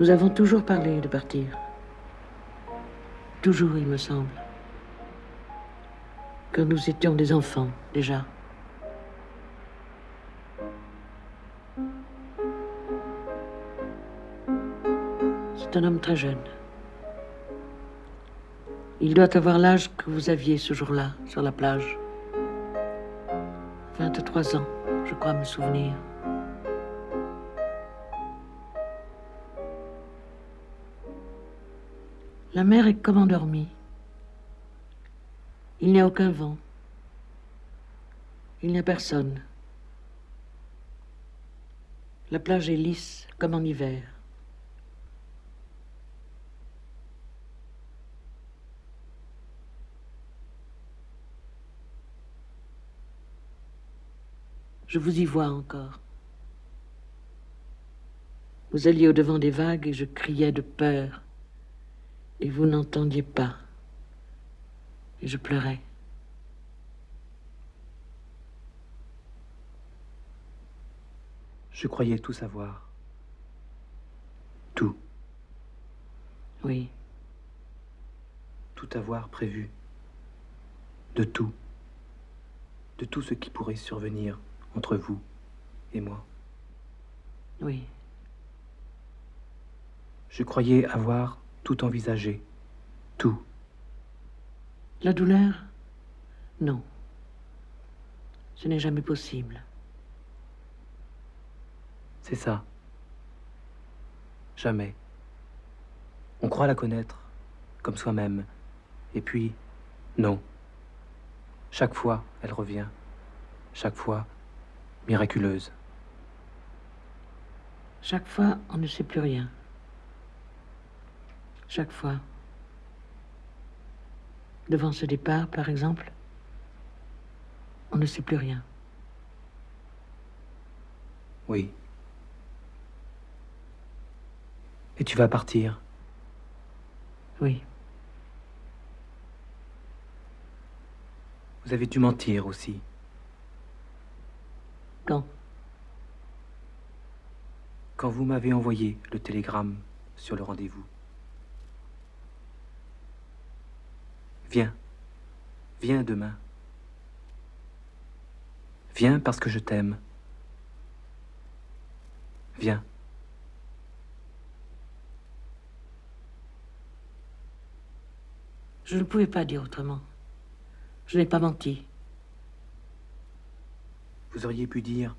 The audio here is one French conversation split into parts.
Nous avons toujours parlé de partir. Toujours, il me semble. Que nous étions des enfants, déjà. C'est un homme très jeune. Il doit avoir l'âge que vous aviez ce jour-là, sur la plage. 23 ans, je crois me souvenir. La mer est comme endormie. Il n'y a aucun vent. Il n'y a personne. La plage est lisse comme en hiver. Je vous y vois encore. Vous alliez au-devant des vagues et je criais de peur. Et vous n'entendiez pas. Et je pleurais. Je croyais tout savoir. Tout. Oui. Tout avoir prévu. De tout. De tout ce qui pourrait survenir entre vous et moi. Oui. Je croyais avoir tout envisagé. Tout. La douleur? Non. Ce n'est jamais possible. C'est ça. Jamais. On croit la connaître, comme soi-même. Et puis, non. Chaque fois, elle revient. Chaque fois, miraculeuse. Chaque fois, on ne sait plus rien. Chaque fois. Devant ce départ, par exemple, on ne sait plus rien. Oui. Et tu vas partir? Oui. Vous avez dû mentir aussi. Quand? Quand vous m'avez envoyé le télégramme sur le rendez-vous. Viens. Viens demain. Viens parce que je t'aime. Viens. Je ne pouvais pas dire autrement. Je n'ai pas menti. Vous auriez pu dire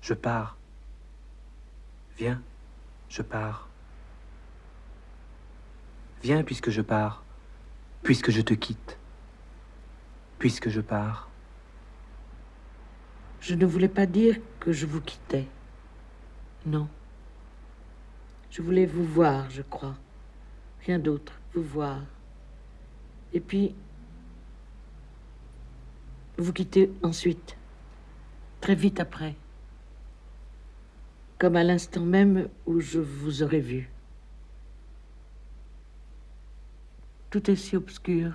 Je pars. Viens, je pars. Viens puisque je pars, puisque je te quitte, puisque je pars. Je ne voulais pas dire que je vous quittais. Non. Je voulais vous voir, je crois. Rien d'autre, vous voir. Et puis, vous quittez ensuite, très vite après, comme à l'instant même où je vous aurais vu. Tout est si obscur.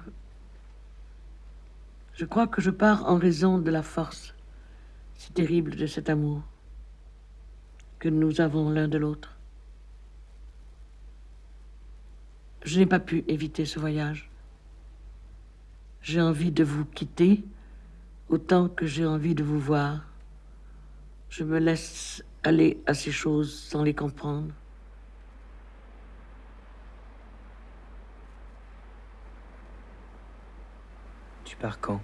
Je crois que je pars en raison de la force si terrible de cet amour que nous avons l'un de l'autre. Je n'ai pas pu éviter ce voyage. J'ai envie de vous quitter autant que j'ai envie de vous voir. Je me laisse aller à ces choses sans les comprendre. Pars quand,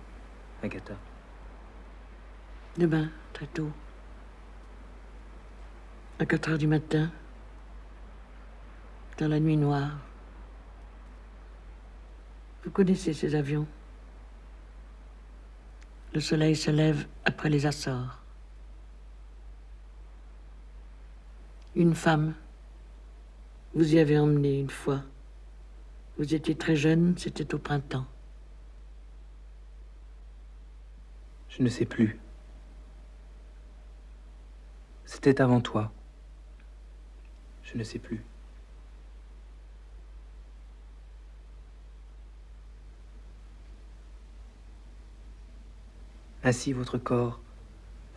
Agatha? Demain, très tôt. À 4 heures du matin, dans la nuit noire. Vous connaissez ces avions? Le soleil se lève après les Açores. Une femme, vous y avez emmené une fois. Vous étiez très jeune, c'était au printemps. Je ne sais plus. C'était avant toi. Je ne sais plus. Ainsi votre corps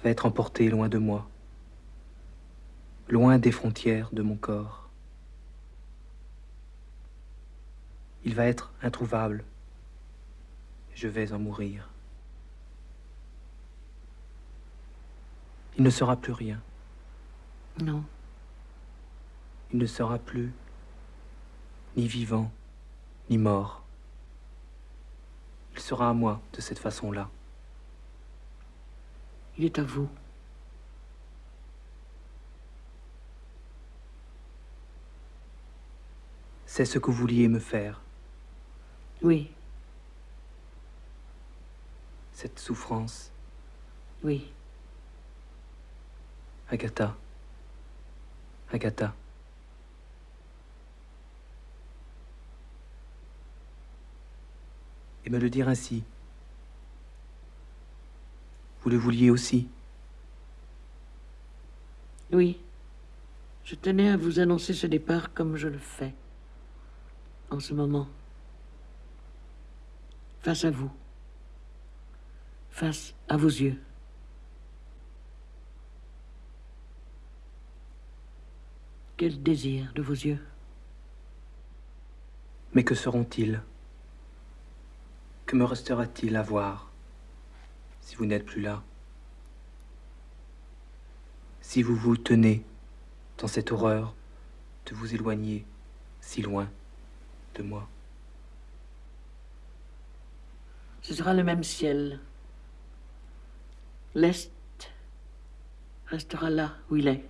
va être emporté loin de moi. loin des frontières de mon corps. Il va être introuvable. Je vais en mourir. Il ne sera plus rien. Non. Il ne sera plus ni vivant, ni mort. Il sera à moi de cette façon-là. Il est à vous. C'est ce que vous vouliez me faire. Oui, Cette souffrance, oui. Agatha. Agatha. Et me le dire ainsi. Vous le vouliez aussi? Oui. Je tenais à vous annoncer ce départ comme je le fais. En ce moment. Face à vous. Face à vos yeux. Quel désir de vos yeux. Mais que seront-ils Que me restera-t-il à voir si vous n'êtes plus là Si vous vous tenez dans cette horreur de vous éloigner si loin de moi Ce sera le même ciel. L'Est restera là où il est.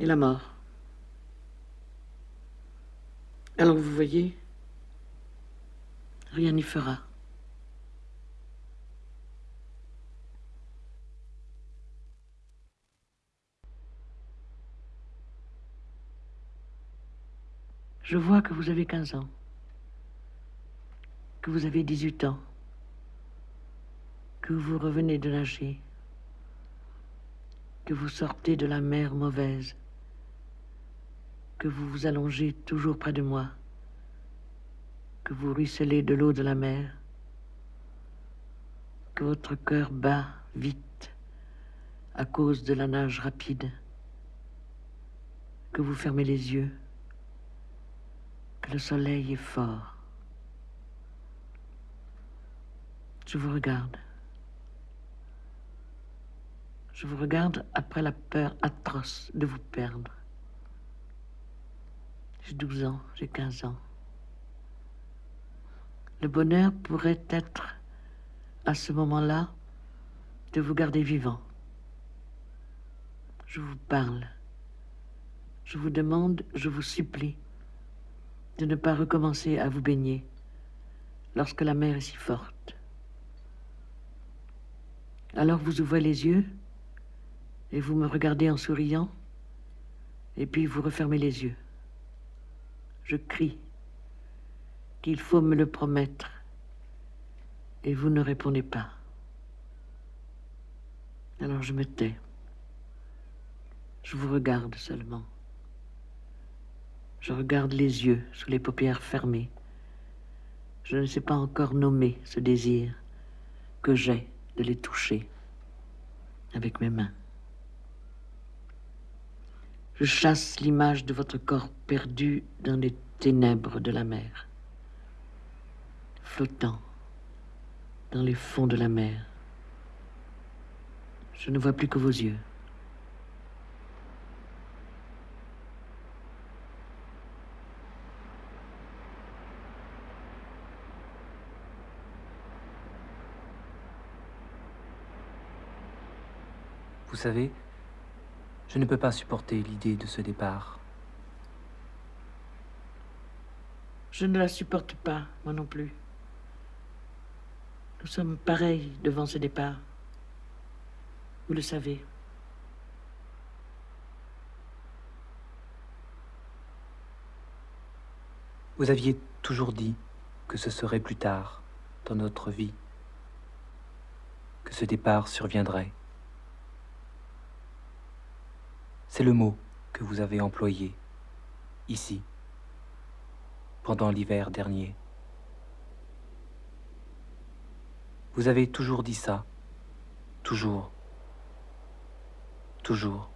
Et la mort. Alors vous voyez, rien n'y fera. Je vois que vous avez 15 ans, que vous avez 18 ans, que vous revenez de nager, que vous sortez de la mer mauvaise, que vous vous allongez toujours près de moi, que vous ruisselez de l'eau de la mer, que votre cœur bat vite à cause de la nage rapide, que vous fermez les yeux, que le soleil est fort. Je vous regarde. Je vous regarde après la peur atroce de vous perdre. J'ai 12 ans, j'ai 15 ans. Le bonheur pourrait être, à ce moment-là, de vous garder vivant. Je vous parle. Je vous demande, je vous supplie, de ne pas recommencer à vous baigner lorsque la mer est si forte. Alors vous ouvrez les yeux et vous me regardez en souriant, et puis vous refermez les yeux. Je crie qu'il faut me le promettre, et vous ne répondez pas. Alors je me tais. Je vous regarde seulement. Je regarde les yeux sous les paupières fermées. Je ne sais pas encore nommer ce désir que j'ai de les toucher avec mes mains. Je chasse l'image de votre corps perdu dans les ténèbres de la mer, flottant dans les fonds de la mer. Je ne vois plus que vos yeux. Vous savez, je ne peux pas supporter l'idée de ce départ. Je ne la supporte pas, moi non plus. Nous sommes pareils devant ce départ. Vous le savez. Vous aviez toujours dit que ce serait plus tard dans notre vie, que ce départ surviendrait. C'est le mot que vous avez employé ici, pendant l'hiver dernier. Vous avez toujours dit ça, toujours, toujours.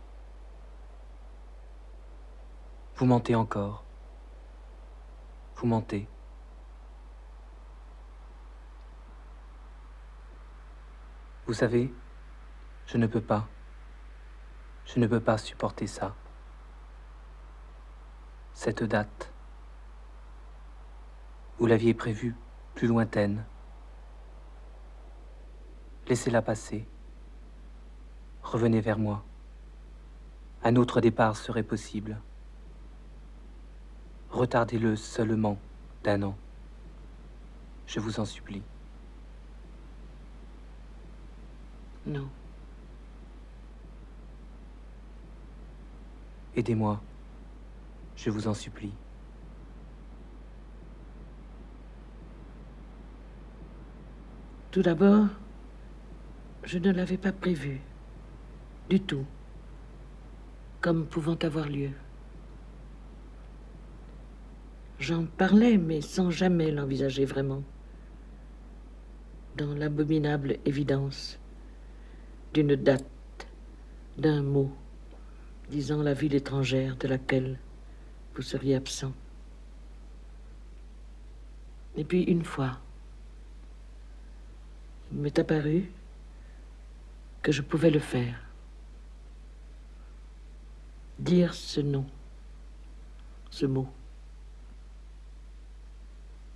Vous mentez encore. Vous mentez. Vous savez, je ne peux pas. Je ne peux pas supporter ça. Cette date. Vous l'aviez prévue plus lointaine. Laissez-la passer. Revenez vers moi. Un autre départ serait possible. Retardez-le seulement d'un an. Je vous en supplie. Non. Aidez-moi. Je vous en supplie. Tout d'abord, je ne l'avais pas prévu. Du tout. Comme pouvant avoir lieu. J'en parlais, mais sans jamais l'envisager vraiment. Dans l'abominable évidence d'une date, d'un mot, disant la ville étrangère de laquelle vous seriez absent. Et puis une fois, il m'est apparu que je pouvais le faire. Dire ce nom, ce mot.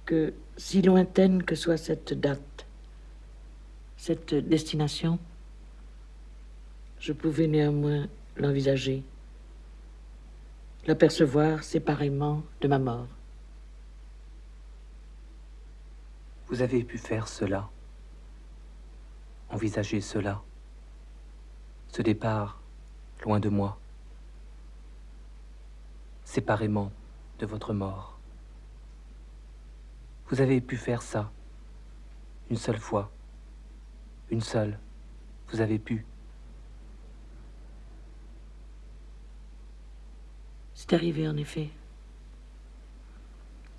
Que si lointaine que soit cette date, cette destination, je pouvais néanmoins l'envisager, l'apercevoir séparément de ma mort. Vous avez pu faire cela, envisager cela, ce départ loin de moi, séparément de votre mort. Vous avez pu faire ça, une seule fois, une seule, vous avez pu. C'est arrivé en effet.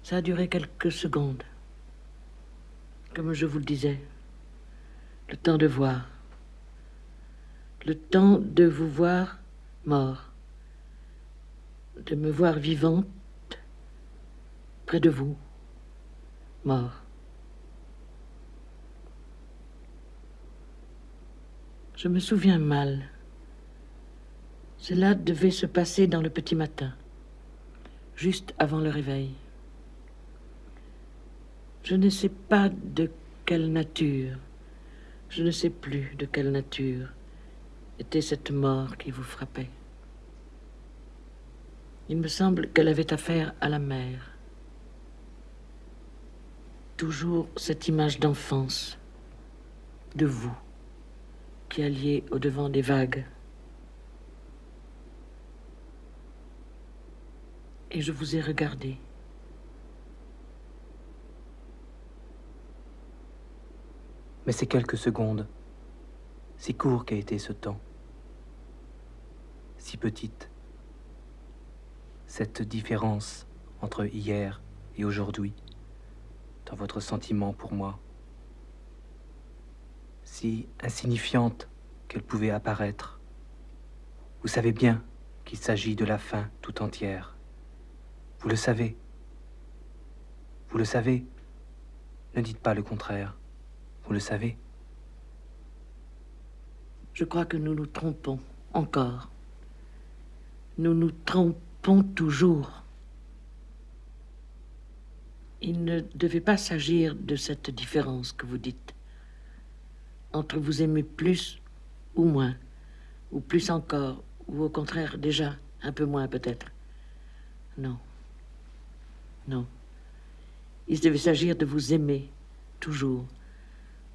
Ça a duré quelques secondes. Comme je vous le disais, le temps de voir. Le temps de vous voir mort. De me voir vivante près de vous, mort. Je me souviens mal. Cela devait se passer dans le petit matin, juste avant le réveil. Je ne sais pas de quelle nature, je ne sais plus de quelle nature était cette mort qui vous frappait. Il me semble qu'elle avait affaire à la mer. Toujours cette image d'enfance, de vous, qui alliez au-devant des vagues et je vous ai regardé. Mais c'est quelques secondes, si court qu'a été ce temps, si petite, cette différence entre hier et aujourd'hui, dans votre sentiment pour moi, si insignifiante qu'elle pouvait apparaître. Vous savez bien qu'il s'agit de la fin tout entière. Vous le savez. Vous le savez. Ne dites pas le contraire. Vous le savez. Je crois que nous nous trompons encore. Nous nous trompons toujours. Il ne devait pas s'agir de cette différence que vous dites. Entre vous aimer plus ou moins, ou plus encore, ou au contraire déjà un peu moins peut-être. Non. Non. Il devait s'agir de vous aimer, toujours,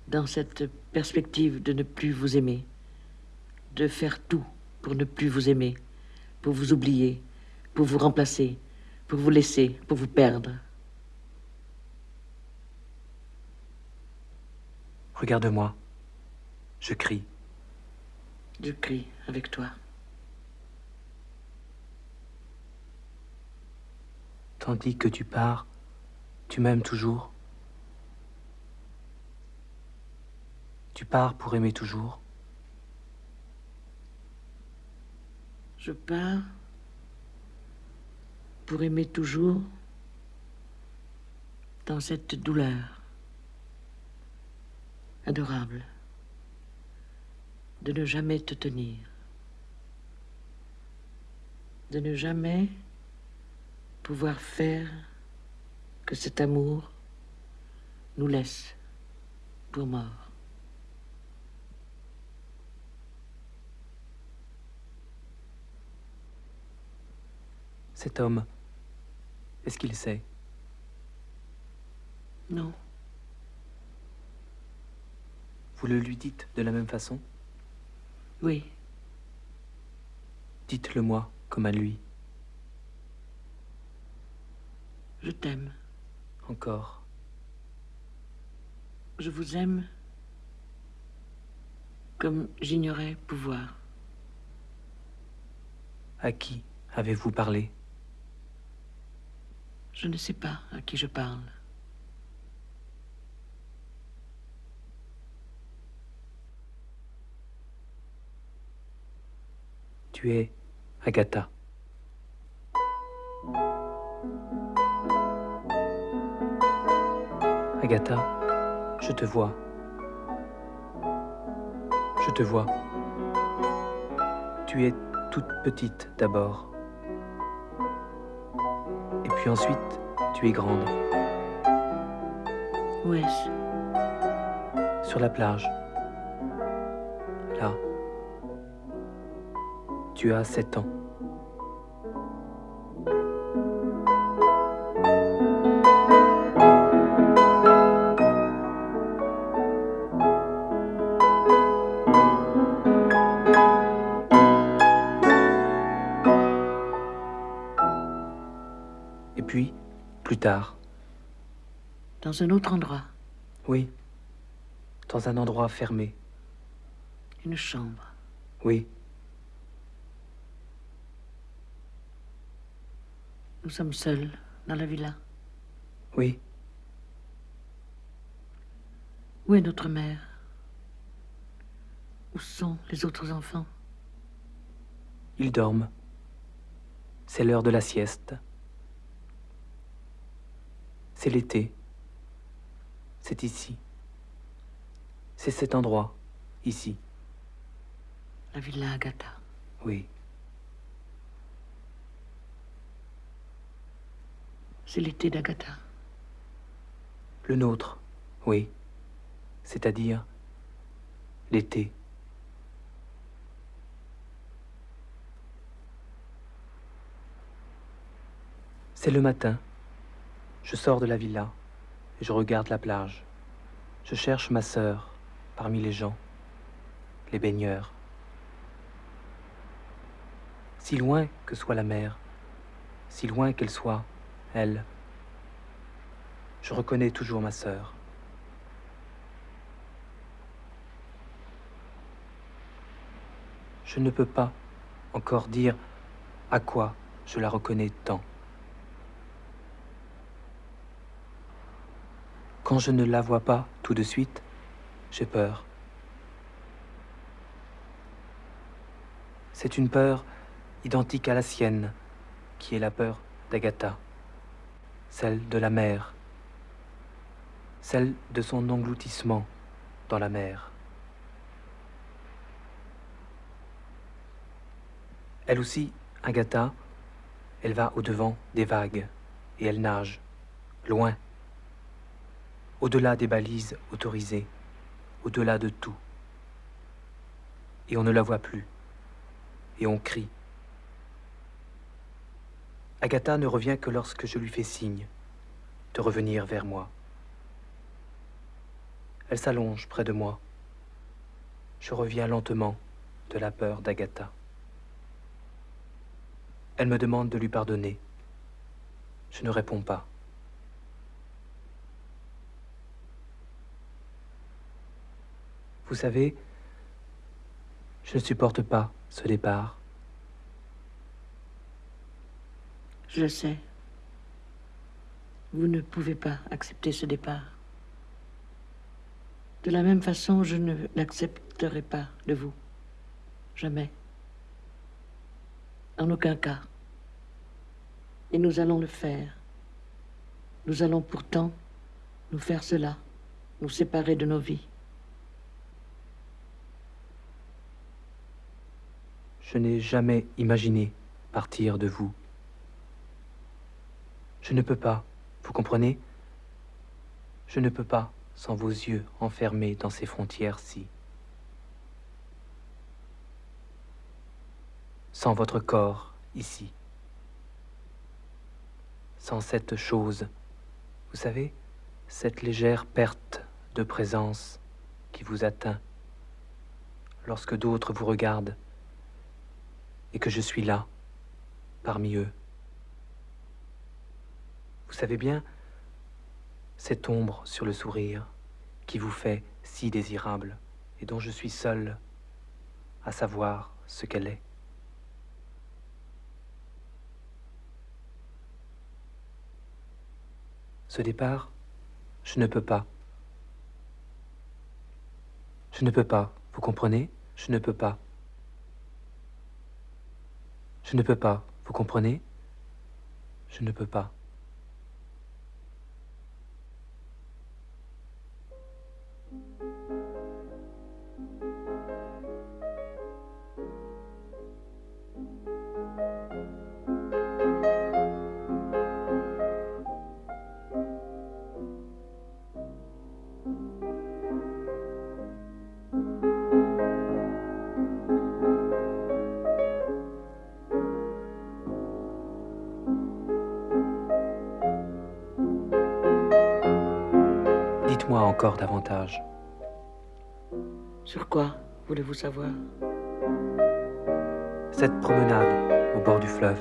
dans cette perspective de ne plus vous aimer, de faire tout pour ne plus vous aimer, pour vous oublier, pour vous remplacer, pour vous laisser, pour vous perdre. Regarde-moi. Je crie. Je crie avec toi. Tandis que tu pars, tu m'aimes toujours. Tu pars pour aimer toujours. Je pars pour aimer toujours dans cette douleur adorable de ne jamais te tenir, de ne jamais pouvoir faire que cet amour nous laisse pour mort. Cet homme, est-ce qu'il sait? Non. Vous le lui dites de la même façon? Oui. Dites-le moi comme à lui. Je t'aime. Encore. Je vous aime comme j'ignorais pouvoir. À qui avez-vous parlé? Je ne sais pas à qui je parle. Tu es Agatha. Agatha, je te vois. Je te vois. Tu es toute petite d'abord. Et puis ensuite, tu es grande. Où est-ce Sur la plage. Là. Tu as sept ans. Dans un autre endroit, oui, dans un endroit fermé, une chambre. oui, Nous sommes seuls dans la villa. oui, Où est notre mère? Où sont les autres enfants? Ils dorment. C'est l'heure de la sieste. C'est l'été. C'est ici. C'est cet endroit, ici, La villa Agatha. oui. C'est l'été d'Agatha. Le nôtre, oui. C'est-à-dire l'été. C'est le matin. Je sors de la villa je regarde la plage. Je cherche ma sœur parmi les gens, les baigneurs. Si loin que soit la mer, si loin qu'elle soit, elle, je reconnais toujours ma sœur. Je ne peux pas encore dire à quoi je la reconnais tant. Quand je ne la vois pas tout de suite, j'ai peur. C'est une peur identique à la sienne, qui est la peur d'Agatha, celle de la mer, celle de son engloutissement dans la mer. Elle aussi, Agatha, elle va au-devant des vagues et elle nage, loin, au-delà des balises autorisées, au-delà de tout. Et on ne la voit plus, et on crie. Agatha ne revient que lorsque je lui fais signe de revenir vers moi. Elle s'allonge près de moi. Je reviens lentement de la peur d'Agatha. Elle me demande de lui pardonner. Je ne réponds pas. Vous savez, je ne supporte pas ce départ. Je sais. Vous ne pouvez pas accepter ce départ. De la même façon, je ne l'accepterai pas de vous. Jamais. En aucun cas. Et nous allons le faire. Nous allons pourtant nous faire cela, nous séparer de nos vies. Je n'ai jamais imaginé partir de vous. Je ne peux pas, vous comprenez? Je ne peux pas sans vos yeux enfermés dans ces frontières-ci. Sans votre corps ici. Sans cette chose, vous savez, cette légère perte de présence qui vous atteint lorsque d'autres vous regardent et que je suis là, parmi eux. Vous savez bien, cette ombre sur le sourire qui vous fait si désirable et dont je suis seul à savoir ce qu'elle est. Ce départ, je ne peux pas. Je ne peux pas, vous comprenez? Je ne peux pas. Je ne peux pas, vous comprenez? Je ne peux pas. Dites-moi encore davantage. Sur quoi voulez-vous savoir? Cette promenade au bord du fleuve,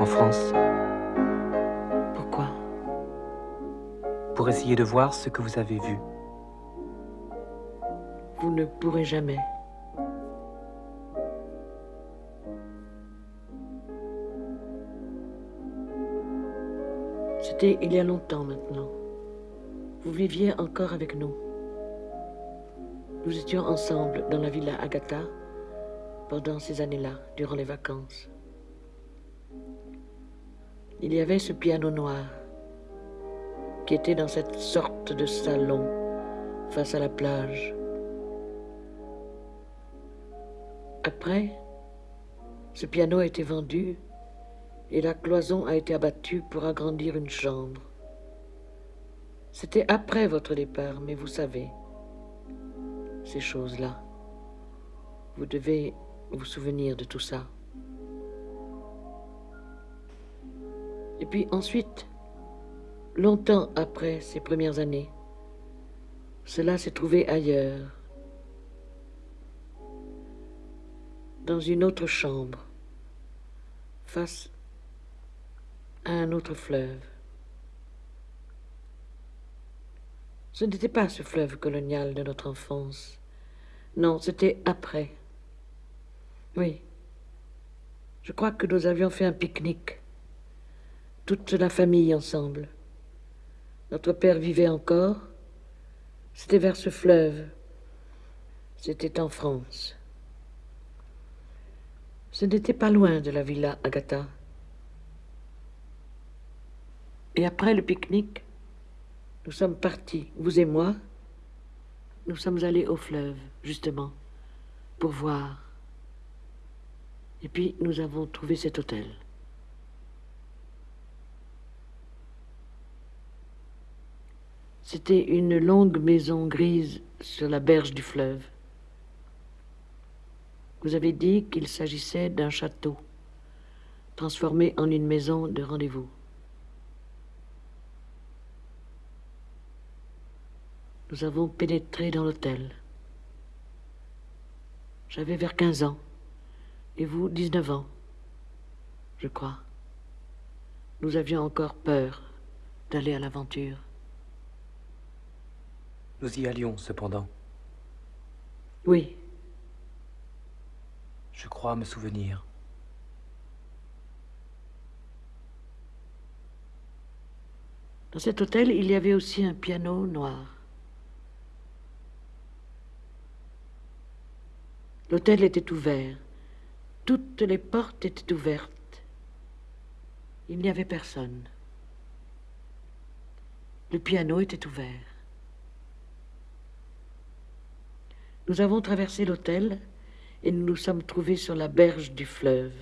en France, Pourquoi? Pour essayer de voir ce que vous avez vu. Vous ne pourrez jamais. C'était il y a longtemps maintenant. Vous viviez encore avec nous. Nous étions ensemble dans la villa Agatha pendant ces années-là, durant les vacances. Il y avait ce piano noir qui était dans cette sorte de salon face à la plage. Après, ce piano a été vendu et la cloison a été abattue pour agrandir une chambre. C'était après votre départ, mais vous savez, ces choses-là, vous devez vous souvenir de tout ça. Et puis ensuite, longtemps après ces premières années, cela s'est trouvé ailleurs, dans une autre chambre, face à un autre fleuve. Ce n'était pas ce fleuve colonial de notre enfance. Non, c'était après. Oui. Je crois que nous avions fait un pique-nique. Toute la famille ensemble. Notre père vivait encore. C'était vers ce fleuve. C'était en France. Ce n'était pas loin de la villa Agatha. Et après le pique-nique, nous sommes partis, vous et moi. Nous sommes allés au fleuve, justement, pour voir. Et puis nous avons trouvé cet hôtel. C'était une longue maison grise sur la berge du fleuve. Vous avez dit qu'il s'agissait d'un château, transformé en une maison de rendez-vous. Nous avons pénétré dans l'hôtel. J'avais vers 15 ans, et vous 19 ans, je crois. Nous avions encore peur d'aller à l'aventure. Nous y allions cependant. Oui, Je crois me souvenir. dans cet hôtel, il y avait aussi un piano noir. L'hôtel était ouvert. Toutes les portes étaient ouvertes. Il n'y avait personne. Le piano était ouvert. Nous avons traversé l'hôtel et nous nous sommes trouvés sur la berge du fleuve.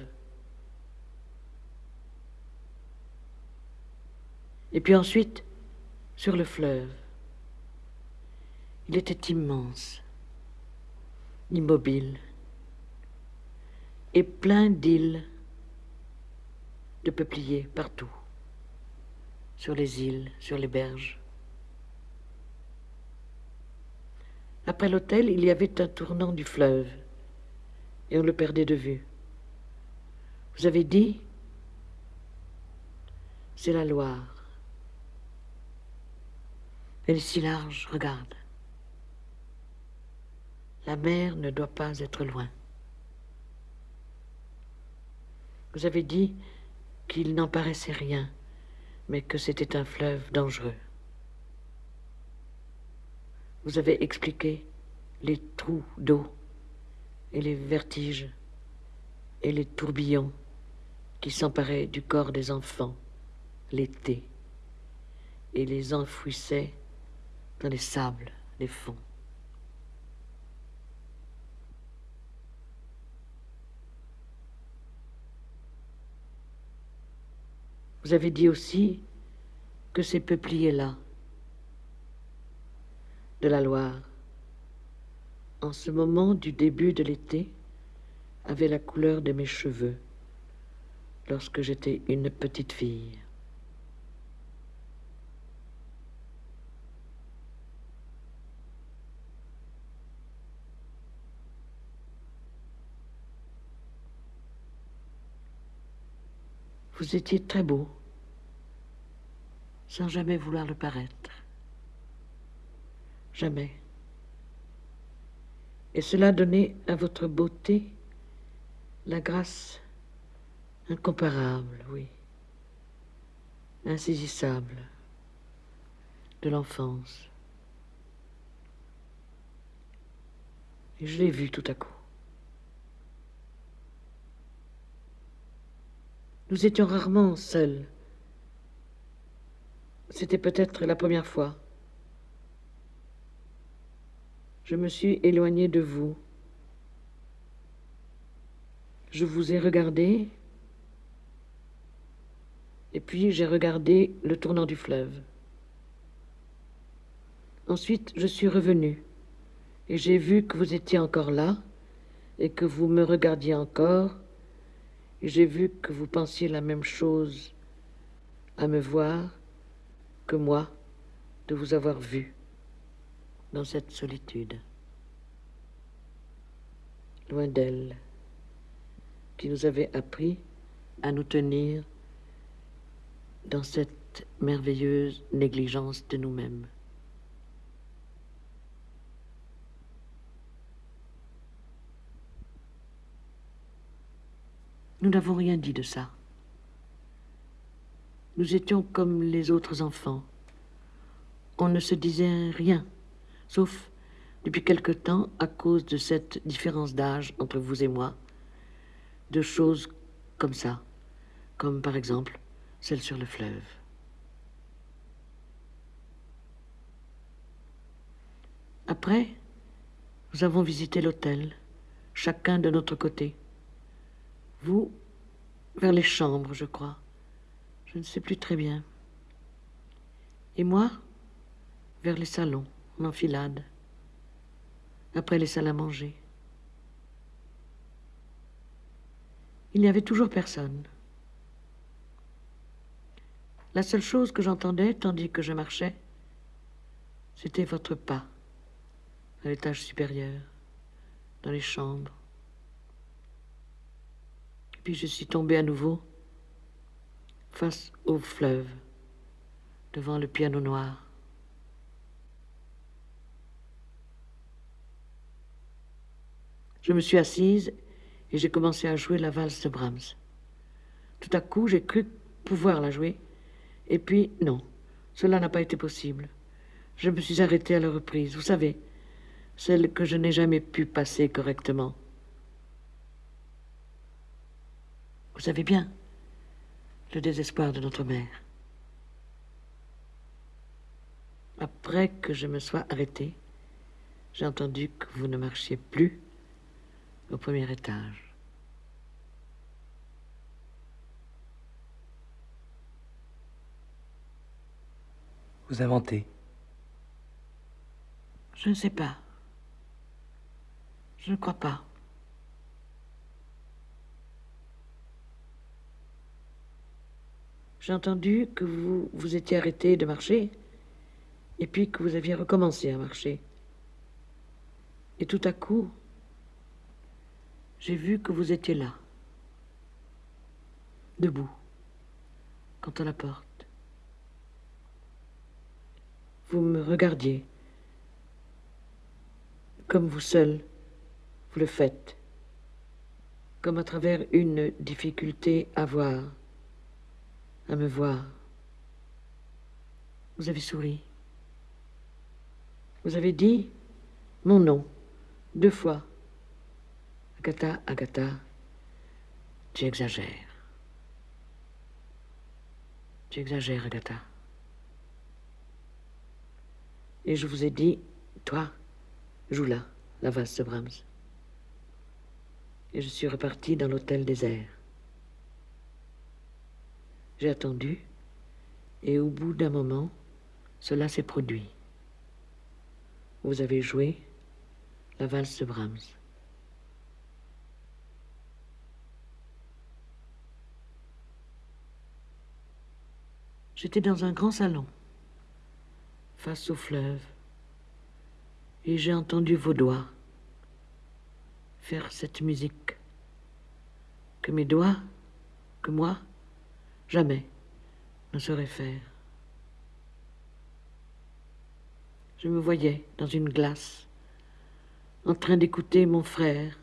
Et puis ensuite, sur le fleuve. Il était immense, immobile, et plein d'îles, de peupliers partout, sur les îles, sur les berges. Après l'hôtel, il y avait un tournant du fleuve, et on le perdait de vue. Vous avez dit, c'est la Loire. Elle est si large, regarde. La mer ne doit pas être loin. Vous avez dit qu'il n'en paraissait rien, mais que c'était un fleuve dangereux. Vous avez expliqué les trous d'eau et les vertiges et les tourbillons qui s'emparaient du corps des enfants l'été et les enfouissaient dans les sables, les fonds. Vous avez dit aussi que ces peupliers-là, de la Loire, en ce moment du début de l'été, avaient la couleur de mes cheveux lorsque j'étais une petite fille. Vous étiez très beau, sans jamais vouloir le paraître. Jamais. Et cela donnait à votre beauté la grâce incomparable, oui, insaisissable de l'enfance. Et je l'ai vu tout à coup. Nous étions rarement seuls. C'était peut-être la première fois. Je me suis éloigné de vous. Je vous ai regardé, et puis j'ai regardé le tournant du fleuve. Ensuite, je suis revenu, et j'ai vu que vous étiez encore là, et que vous me regardiez encore, j'ai vu que vous pensiez la même chose à me voir que moi de vous avoir vu dans cette solitude, loin d'elle, qui nous avait appris à nous tenir dans cette merveilleuse négligence de nous-mêmes. Nous n'avons rien dit de ça. Nous étions comme les autres enfants. On ne se disait rien, sauf depuis quelque temps, à cause de cette différence d'âge entre vous et moi, de choses comme ça, comme par exemple celle sur le fleuve. Après, nous avons visité l'hôtel, chacun de notre côté. Vous, vers les chambres, je crois. Je ne sais plus très bien. Et moi, vers les salons, en enfilade. Après les salles à manger. Il n'y avait toujours personne. La seule chose que j'entendais, tandis que je marchais, c'était votre pas à l'étage supérieur, dans les chambres. Je suis tombée à nouveau face au fleuve, devant le piano noir. Je me suis assise et j'ai commencé à jouer la valse de Brahms. Tout à coup, j'ai cru pouvoir la jouer, et puis non, cela n'a pas été possible. Je me suis arrêtée à la reprise, vous savez, celle que je n'ai jamais pu passer correctement. Vous savez bien, le désespoir de notre mère. Après que je me sois arrêté, j'ai entendu que vous ne marchiez plus au premier étage. Vous inventez. Je ne sais pas. Je ne crois pas. J'ai entendu que vous vous étiez arrêté de marcher et puis que vous aviez recommencé à marcher. Et tout à coup, j'ai vu que vous étiez là, debout, contre la porte. Vous me regardiez, comme vous seul, vous le faites, comme à travers une difficulté à voir, à me voir. Vous avez souri. Vous avez dit mon nom deux fois. Agatha, Agatha, tu exagères. Tu exagères, Agatha. Et je vous ai dit, toi, joue là, la valse de Brahms. Et je suis reparti dans l'hôtel désert. J'ai attendu, et au bout d'un moment, cela s'est produit. Vous avez joué la valse de Brahms. J'étais dans un grand salon, face au fleuve, et j'ai entendu vos doigts faire cette musique que mes doigts, que moi, jamais ne sauraient faire. Je me voyais dans une glace, en train d'écouter mon frère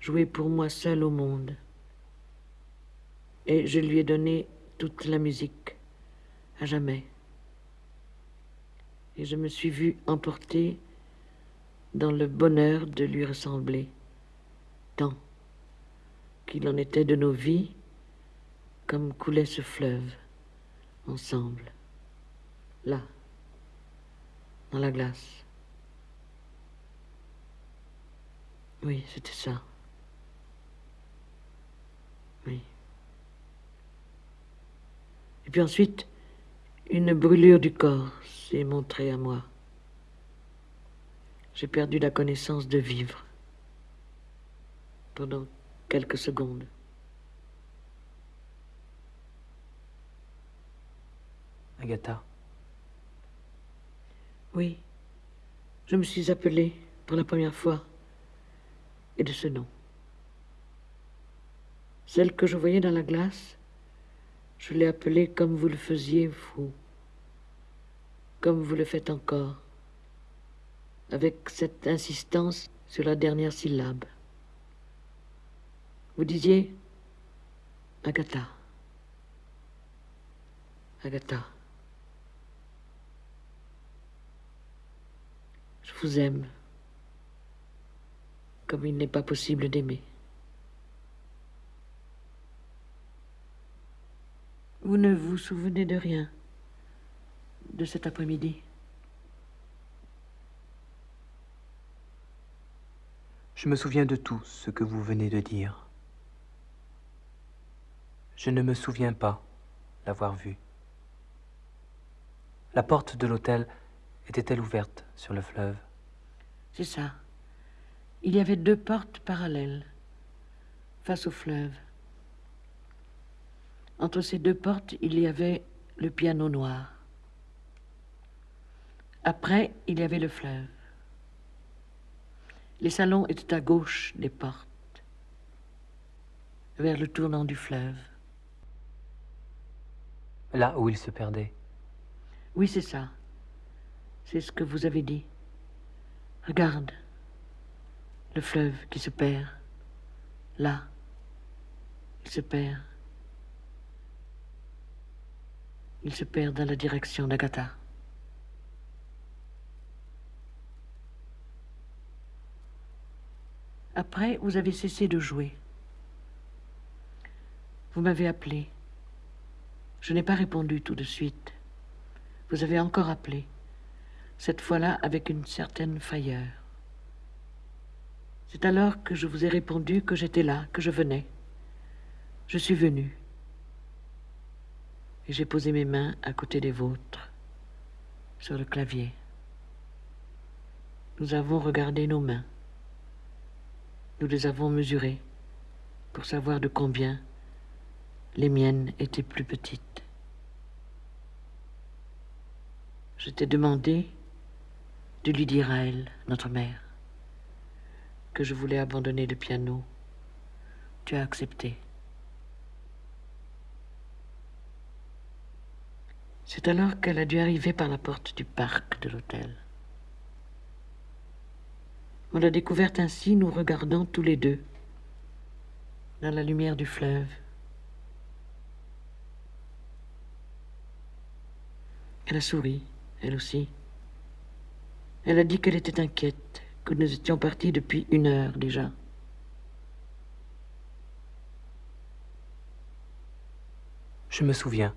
jouer pour moi seul au monde. Et je lui ai donné toute la musique, à jamais. Et je me suis vue emporter dans le bonheur de lui ressembler, tant qu'il en était de nos vies, comme coulait ce fleuve, ensemble, là dans la glace. Oui, c'était ça. Oui. Et puis ensuite, une brûlure du corps s'est montrée à moi. J'ai perdu la connaissance de vivre pendant quelques secondes. Agatha. Oui, je me suis appelée pour la première fois, et de ce nom. Celle que je voyais dans la glace, je l'ai appelée comme vous le faisiez, vous, comme vous le faites encore, avec cette insistance sur la dernière syllabe. Vous disiez Agatha. Agatha. Je vous aime comme il n'est pas possible d'aimer. Vous ne vous souvenez de rien de cet après-midi? Je me souviens de tout ce que vous venez de dire. Je ne me souviens pas l'avoir vu. La porte de l'hôtel était-elle ouverte sur le fleuve? C'est ça. Il y avait deux portes parallèles, face au fleuve. Entre ces deux portes, il y avait le piano noir. Après, il y avait le fleuve. Les salons étaient à gauche des portes, vers le tournant du fleuve. Là où il se perdait. Oui, c'est ça. C'est ce que vous avez dit. Regarde, le fleuve qui se perd. Là, il se perd. Il se perd dans la direction d'Agatha. Après, vous avez cessé de jouer. Vous m'avez appelé Je n'ai pas répondu tout de suite. Vous avez encore appelé, cette fois-là avec une certaine frayeur. C'est alors que je vous ai répondu que j'étais là, que je venais. Je suis venu. Et j'ai posé mes mains à côté des vôtres, sur le clavier. Nous avons regardé nos mains. Nous les avons mesurées pour savoir de combien les miennes étaient plus petites. Je t'ai demandé de lui dire à elle, notre mère, que je voulais abandonner le piano. Tu as accepté. C'est alors qu'elle a dû arriver par la porte du parc de l'hôtel. On l'a découverte ainsi, nous regardant tous les deux, dans la lumière du fleuve. Elle a souri, elle aussi. Elle a dit qu'elle était inquiète, que nous étions partis depuis une heure déjà. Je me souviens.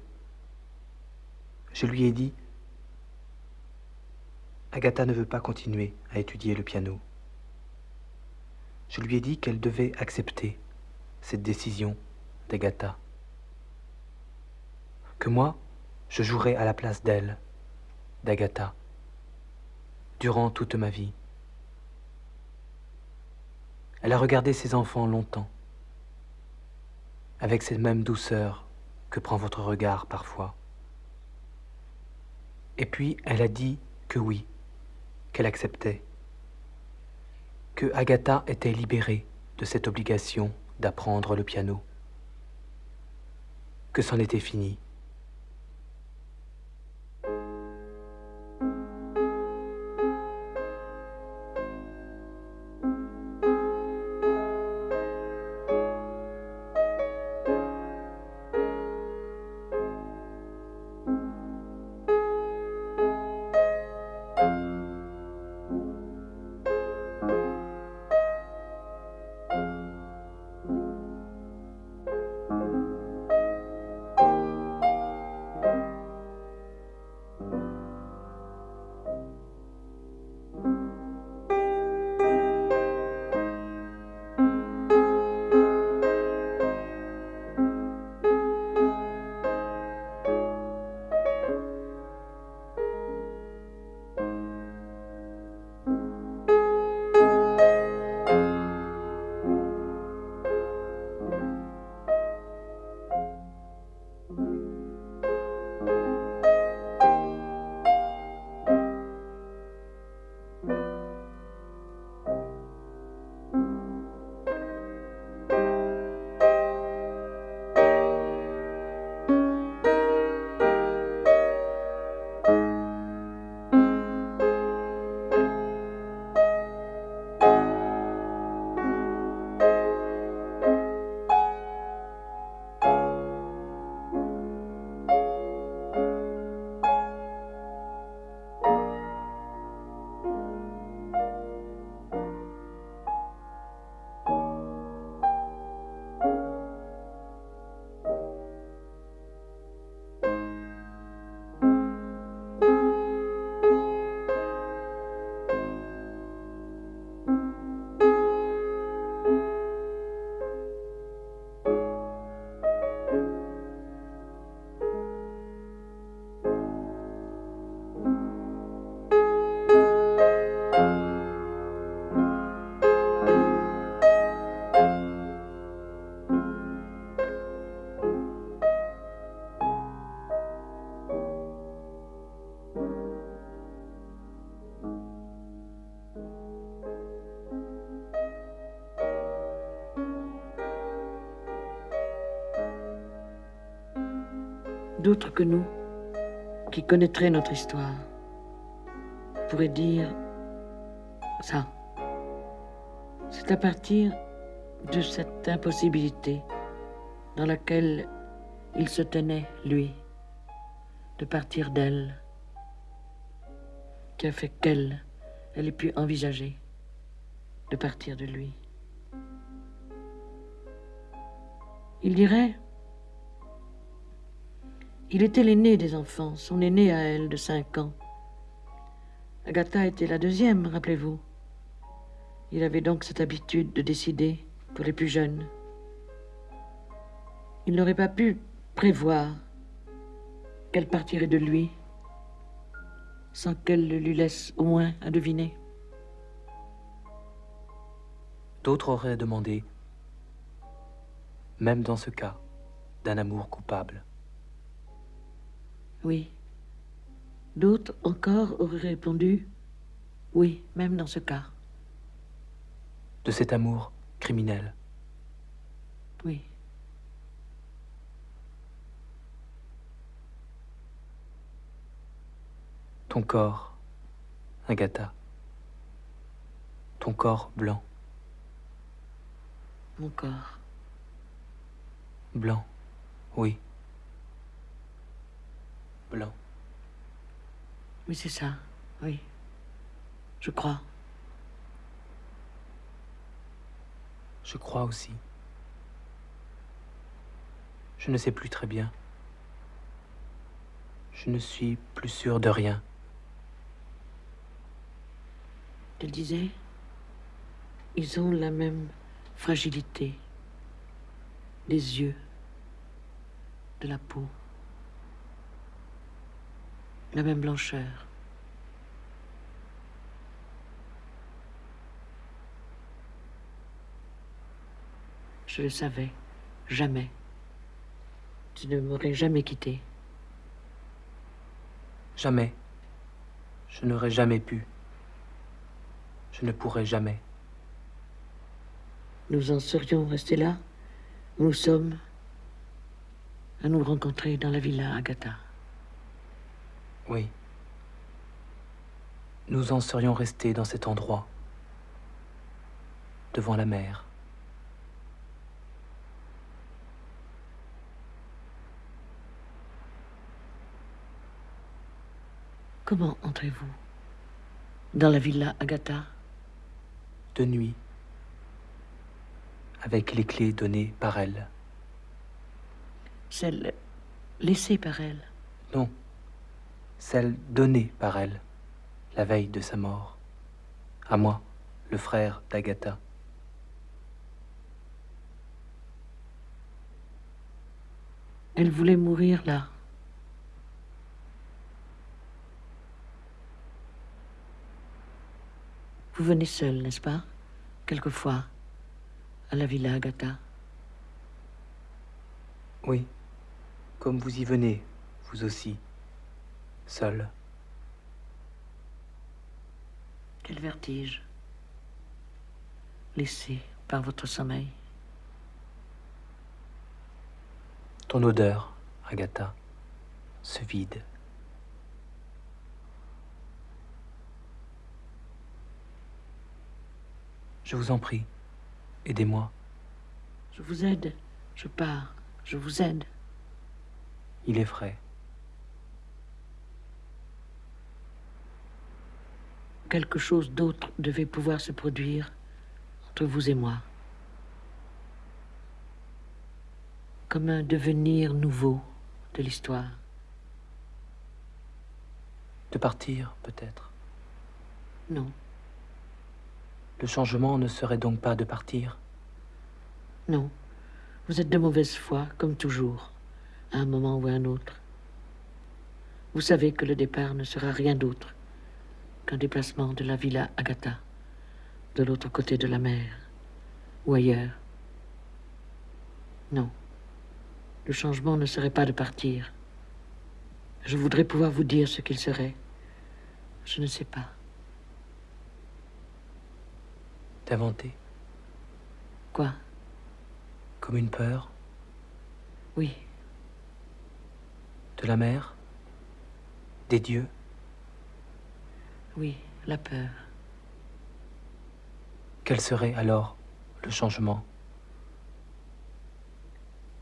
Je lui ai dit, Agatha ne veut pas continuer à étudier le piano. Je lui ai dit qu'elle devait accepter cette décision d'Agatha. Que moi, je jouerais à la place d'elle, d'Agatha, durant toute ma vie. Elle a regardé ses enfants longtemps, avec cette même douceur que prend votre regard parfois. Et puis elle a dit que oui, qu'elle acceptait, que Agatha était libérée de cette obligation d'apprendre le piano, que c'en était fini. D'autres que nous, qui connaîtraient notre histoire, pourraient dire ça. C'est à partir de cette impossibilité dans laquelle il se tenait, lui, de partir d'elle, qui a fait qu'elle, elle ait pu envisager de partir de lui. Il dirait Il était l'aîné des enfants, son aîné à elle de cinq ans. Agatha était la deuxième, rappelez-vous. Il avait donc cette habitude de décider pour les plus jeunes. Il n'aurait pas pu prévoir qu'elle partirait de lui sans qu'elle le lui laisse au moins à deviner. D'autres auraient demandé, même dans ce cas, d'un amour coupable. Oui. D'autres encore auraient répondu, oui, même dans ce cas. De cet amour criminel. Oui. Ton corps, Agatha. Ton corps blanc. Mon corps. Blanc, oui. Blanc. Oui, c'est ça, oui. Je crois. Je crois aussi. Je ne sais plus très bien. Je ne suis plus sûr de rien. Elle disait, ils ont la même fragilité, des yeux, de la peau, la même blancheur. Je le savais, jamais. Tu ne m'aurais jamais quitté. Jamais. Je n'aurais jamais pu. Je ne pourrais jamais. Nous en serions restés là où nous sommes à nous rencontrer dans la villa Agatha. Oui. Nous en serions restés dans cet endroit, devant la mer. Comment entrez-vous dans la villa Agatha? De nuit, avec les clés données par elle. Celle laissée par elle? Non, celle donnée par elle, la veille de sa mort. À moi, le frère d'Agatha. Elle voulait mourir là. Vous venez seul, n'est-ce pas Quelquefois, à la villa Agatha? Oui, comme vous y venez, vous aussi, seul. Quel vertige, laissé par votre sommeil. Ton odeur, Agatha, ce vide. Je vous en prie, aidez-moi. Je vous aide, je pars, je vous aide. Il est frais. Quelque chose d'autre devait pouvoir se produire entre vous et moi. Comme un devenir nouveau de l'histoire. De partir, peut-être. Non, Le changement ne serait donc pas de partir? Non. Vous êtes de mauvaise foi, comme toujours, à un moment ou à un autre. Vous savez que le départ ne sera rien d'autre qu'un déplacement de la villa Agatha, de l'autre côté de la mer, ou ailleurs. Non. Le changement ne serait pas de partir. Je voudrais pouvoir vous dire ce qu'il serait. Je ne sais pas. D'inventer Quoi? Comme une peur? Oui, De la mer? Des dieux? Oui, la peur. Quel serait alors le changement?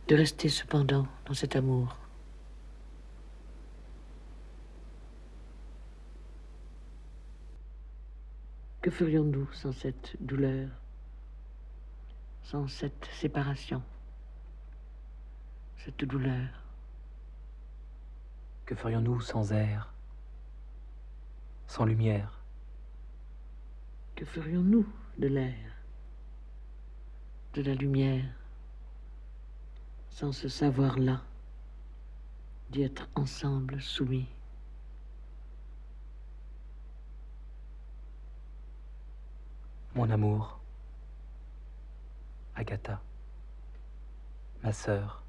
De rester cependant dans cet amour. Que ferions-nous sans cette douleur, sans cette séparation, cette douleur? Que ferions-nous sans air, sans lumière. Que ferions-nous de l'air, de la lumière, sans ce savoir-là, d'y être ensemble soumis? Mon amour, Agatha, ma sœur,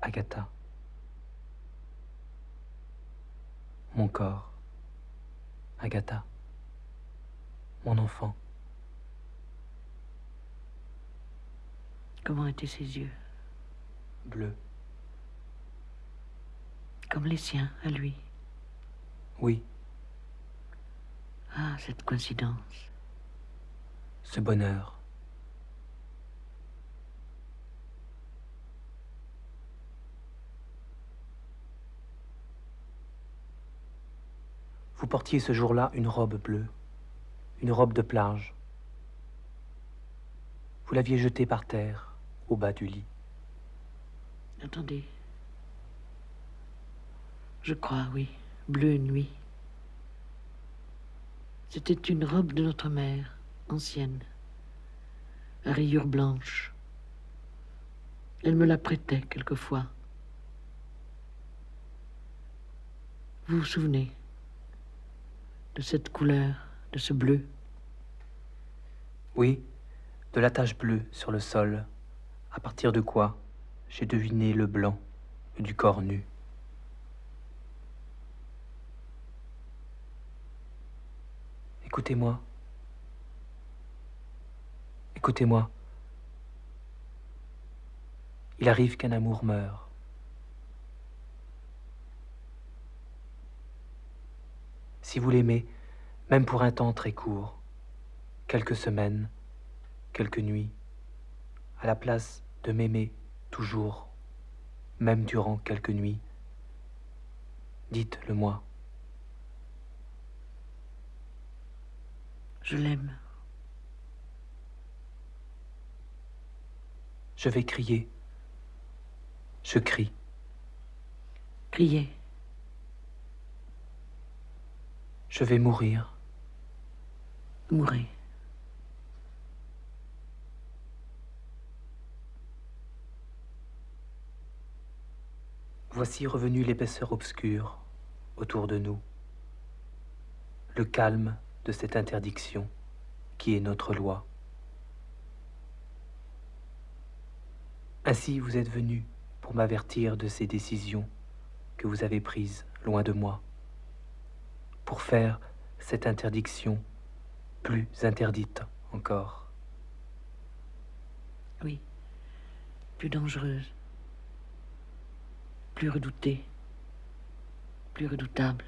Agatha. Mon corps, Agatha. Mon enfant. Comment étaient ses yeux? Bleus. Comme les siens, à lui? Oui, Ah, cette coïncidence. ce bonheur. Vous portiez ce jour-là une robe bleue, une robe de plage. Vous l'aviez jetée par terre, au bas du lit. Attendez. Je crois, oui. Bleu nuit. C'était une robe de notre mère, ancienne, à rayures blanches. Elle me la prêtait quelquefois. Vous vous souvenez? De cette couleur, de ce bleu Oui, de la tache bleue sur le sol, à partir de quoi j'ai deviné le blanc du corps nu. Écoutez-moi. Écoutez-moi. Il arrive qu'un amour meure. Si vous l'aimez, même pour un temps très court, quelques semaines, quelques nuits, à la place de m'aimer toujours, même durant quelques nuits, dites-le moi. Je l'aime. Je vais crier. Je crie. Criez. Je vais mourir. Mourez. Voici revenue l'épaisseur obscure autour de nous, le calme de cette interdiction qui est notre loi. Ainsi vous êtes venu pour m'avertir de ces décisions que vous avez prises loin de moi, pour faire cette interdiction plus interdite encore. Oui. Plus dangereuse. Plus redoutée. Plus redoutable.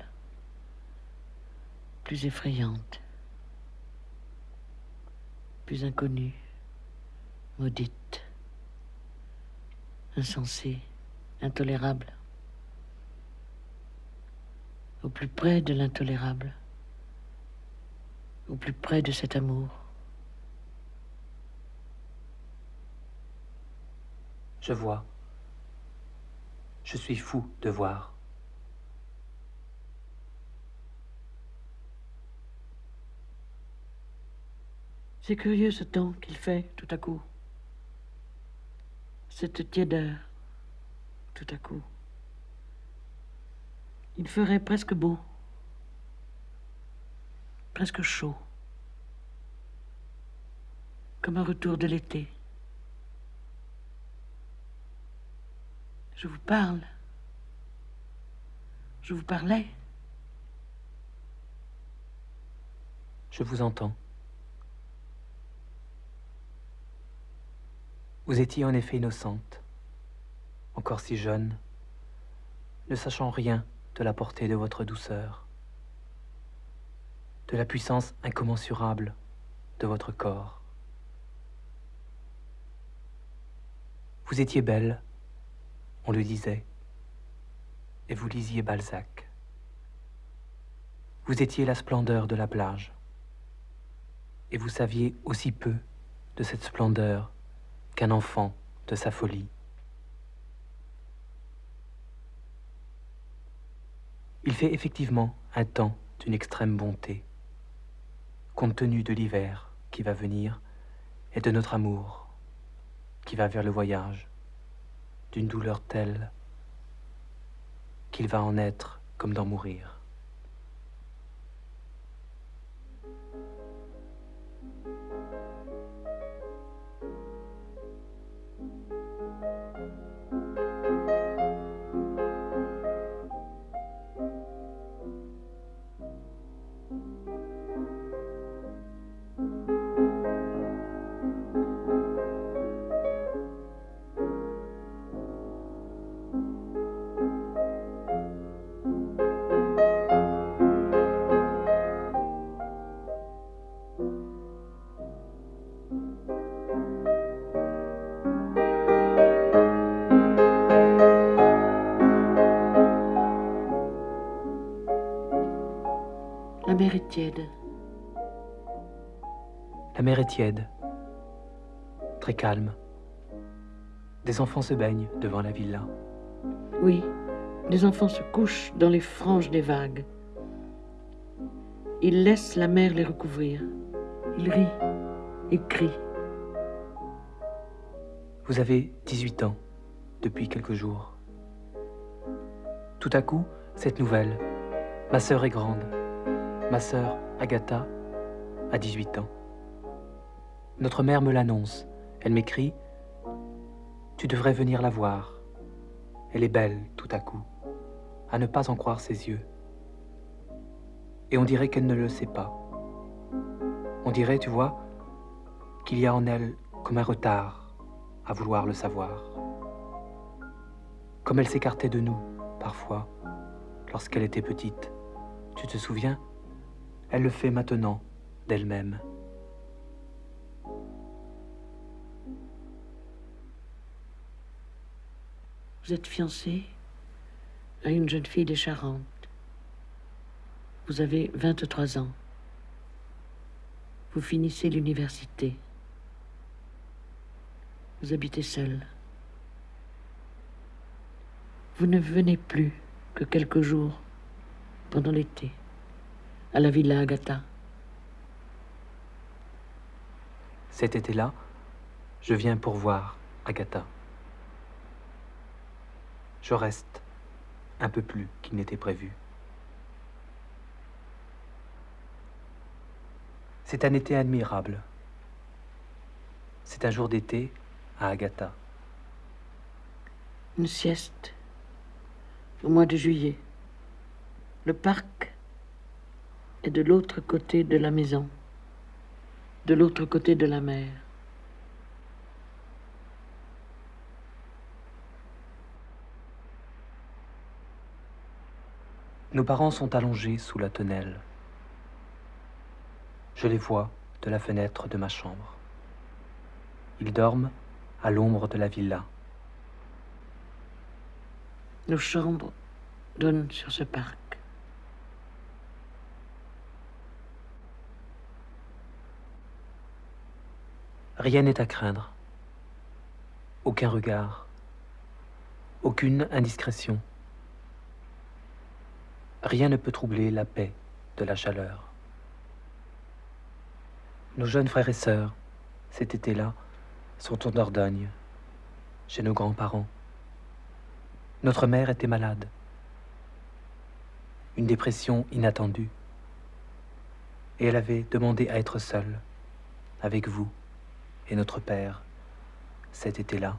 Plus effrayante. Plus inconnue. Maudite. Insensée. Intolérable. Au plus près de l'intolérable. Au plus près de cet amour. Je vois. Je suis fou de voir. C'est curieux ce temps qu'il fait tout à coup. Cette tiédeur, tout à coup. Il ferait presque beau, presque chaud, comme un retour de l'été. Je vous parle. Je vous parlais. Je vous entends. Vous étiez en effet innocente, encore si jeune, ne sachant rien de la portée de votre douceur, de la puissance incommensurable de votre corps. Vous étiez belle, on le disait, et vous lisiez Balzac. Vous étiez la splendeur de la plage, et vous saviez aussi peu de cette splendeur qu'un enfant de sa folie. Il fait effectivement un temps d'une extrême bonté, compte tenu de l'hiver qui va venir et de notre amour qui va vers le voyage, d'une douleur telle qu'il va en être comme d'en mourir. La mer est tiède, très calme. Des enfants se baignent devant la villa. Oui, les enfants se couchent dans les franges des vagues. Ils laissent la mer les recouvrir. Ils rient, ils crient. Vous avez 18 ans depuis quelques jours. Tout à coup, cette nouvelle. Ma sœur est grande. Ma sœur, Agatha, a 18 ans. Notre mère me l'annonce. Elle m'écrit Tu devrais venir la voir. Elle est belle tout à coup, à ne pas en croire ses yeux. Et on dirait qu'elle ne le sait pas. On dirait, tu vois, qu'il y a en elle comme un retard à vouloir le savoir. Comme elle s'écartait de nous, parfois, lorsqu'elle était petite. Tu te souviens? Elle le fait maintenant d'elle-même. Vous êtes fiancé à une jeune fille des Charentes. Vous avez 23 ans. Vous finissez l'université. Vous habitez seul. Vous ne venez plus que quelques jours pendant l'été à la Villa Agatha. Cet été-là, je viens pour voir Agatha. Je reste un peu plus qu'il n'était prévu. C'est un été admirable. C'est un jour d'été à Agatha. Une sieste au mois de juillet. Le parc et de l'autre côté de la maison, de l'autre côté de la mer. Nos parents sont allongés sous la tonnelle. Je les vois de la fenêtre de ma chambre. Ils dorment à l'ombre de la villa. Nos chambres donnent sur ce parc. Rien n'est à craindre. Aucun regard. Aucune indiscrétion. Rien ne peut troubler la paix de la chaleur. Nos jeunes frères et sœurs, cet été-là, sont en Dordogne, chez nos grands-parents. Notre mère était malade. Une dépression inattendue. Et elle avait demandé à être seule, avec vous et notre Père cet été-là.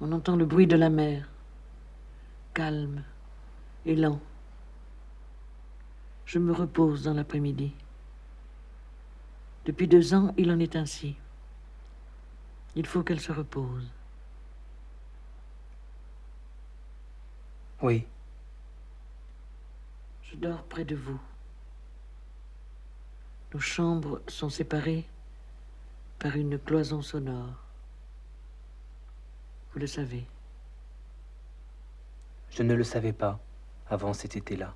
On entend le bruit de la mer, calme et lent. Je me repose dans l'après-midi. Depuis deux ans, il en est ainsi. Il faut qu'elle se repose. Oui. Je dors près de vous. Nos chambres sont séparées par une cloison sonore. Vous le savez. Je ne le savais pas avant cet été-là.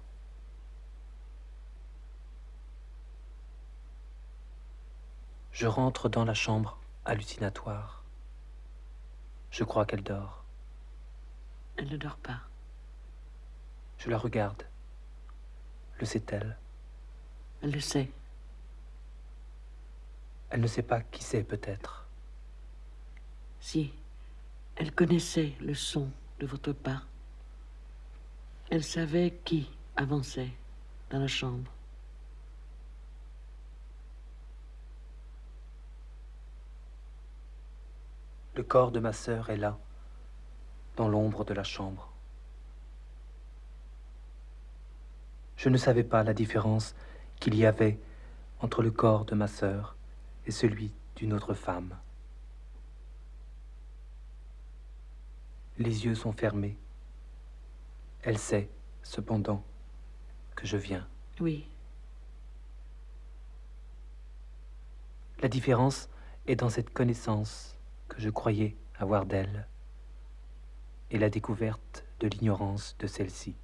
Je rentre dans la chambre hallucinatoire. Je crois qu'elle dort. Elle ne dort pas. Je la regarde. Le sait-elle? Elle le sait. Elle ne sait pas qui c'est peut-être. Si elle connaissait le son de votre pas, elle savait qui avançait dans la chambre. Le corps de ma sœur est là, dans l'ombre de la chambre. Je ne savais pas la différence qu'il y avait entre le corps de ma sœur et celui d'une autre femme. Les yeux sont fermés. Elle sait, cependant, que je viens. Oui, La différence est dans cette connaissance que je croyais avoir d'elle et la découverte de l'ignorance de celle-ci.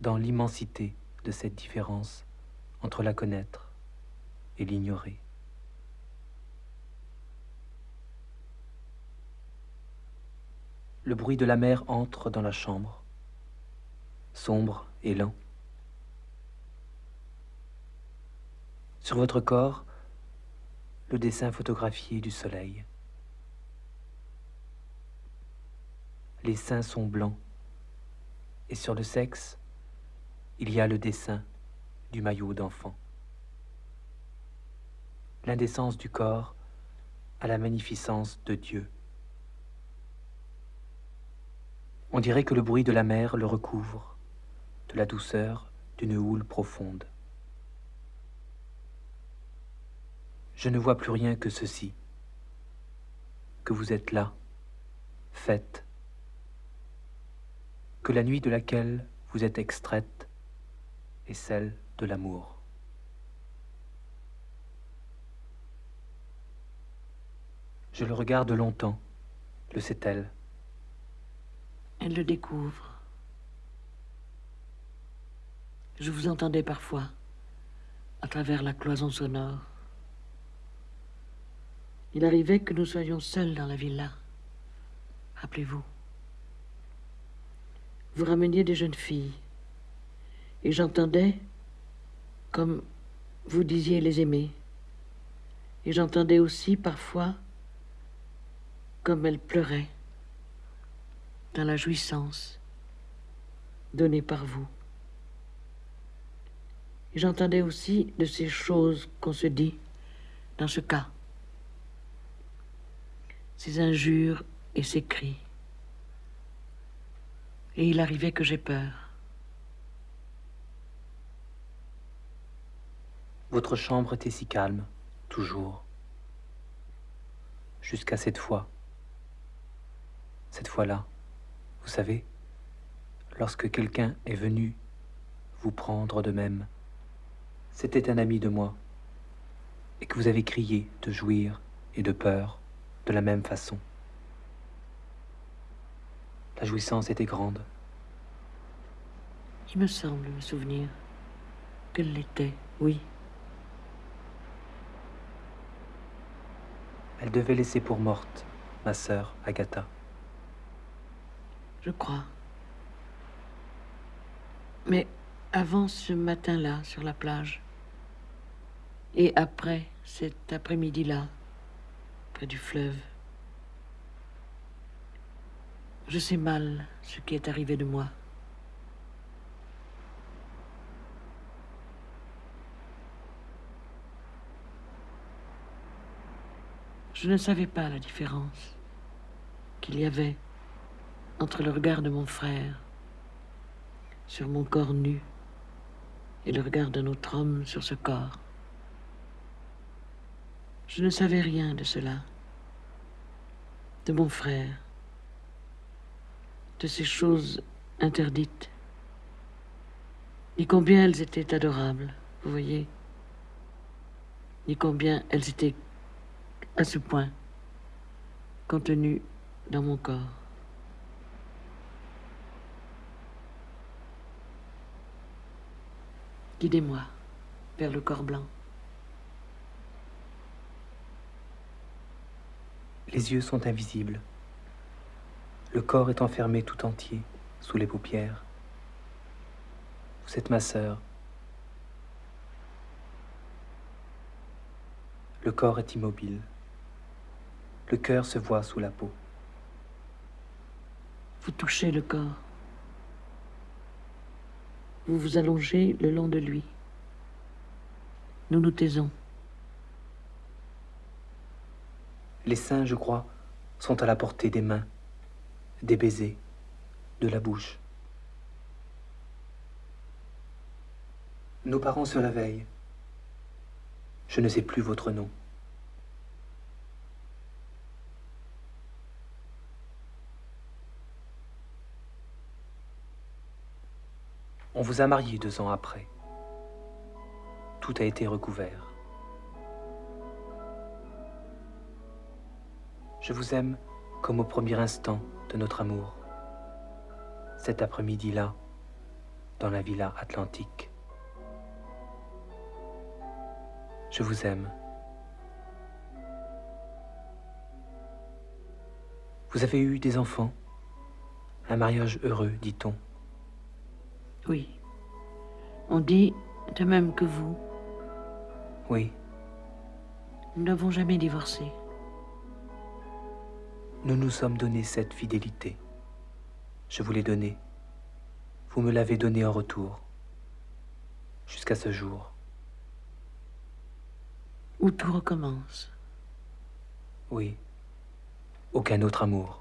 Dans l'immensité de cette différence entre la connaître et l'ignorer. Le bruit de la mer entre dans la chambre, sombre et lent. Sur votre corps, le dessin photographié du soleil. Les seins sont blancs, et sur le sexe, il y a le dessin du maillot d'enfant. L'indécence du corps à la magnificence de Dieu. On dirait que le bruit de la mer le recouvre, de la douceur d'une houle profonde. Je ne vois plus rien que ceci, que vous êtes là, faite, que la nuit de laquelle vous êtes extraite est celle de l'amour. Je le regarde longtemps, le sait-elle. elle le découvre. Je vous entendais parfois à travers la cloison sonore. Il arrivait que nous soyons seuls dans la villa. Rappelez-vous. Vous rameniez des jeunes filles. Et j'entendais comme vous disiez les aimer. Et j'entendais aussi parfois comme elles pleuraient dans la jouissance donnée par vous. J'entendais aussi de ces choses qu'on se dit dans ce cas, ces injures et ces cris. Et il arrivait que j'ai peur. Votre chambre était si calme, toujours. Jusqu'à cette fois. Cette fois-là, vous savez, lorsque quelqu'un est venu vous prendre de même, c'était un ami de moi, et que vous avez crié de jouir et de peur de la même façon. La jouissance était grande. Il me semble me souvenir qu'elle l'était, oui. Elle devait laisser pour morte ma sœur Agatha. Je crois. Mais avant ce matin-là sur la plage, et après cet après-midi-là, près du fleuve, je sais mal ce qui est arrivé de moi. Je ne savais pas la différence qu'il y avait entre le regard de mon frère sur mon corps nu et le regard d'un autre homme sur ce corps. Je ne savais rien de cela, de mon frère, de ces choses interdites, ni combien elles étaient adorables, vous voyez, ni combien elles étaient à ce point contenues dans mon corps. Guidez-moi vers le corps blanc. Les yeux sont invisibles. Le corps est enfermé tout entier sous les paupières. Vous êtes ma sœur. Le corps est immobile. Le cœur se voit sous la peau. Vous touchez le corps. Vous vous allongez le long de lui. Nous nous taisons. Les seins, je crois, sont à la portée des mains, des baisers, de la bouche. Nos parents se réveillent. Je ne sais plus votre nom. Vous a marié deux ans après. Tout a été recouvert. Je vous aime comme au premier instant de notre amour. Cet après-midi-là, dans la villa atlantique. Je vous aime. Vous avez eu des enfants? Un mariage heureux, dit-on? Oui. On dit de même que vous. Oui, Nous n'avons jamais divorcé. nous nous sommes donné cette fidélité. Je vous l'ai donnée. Vous me l'avez donnée en retour. Jusqu'à ce jour. Où tout recommence. Oui. Aucun autre amour.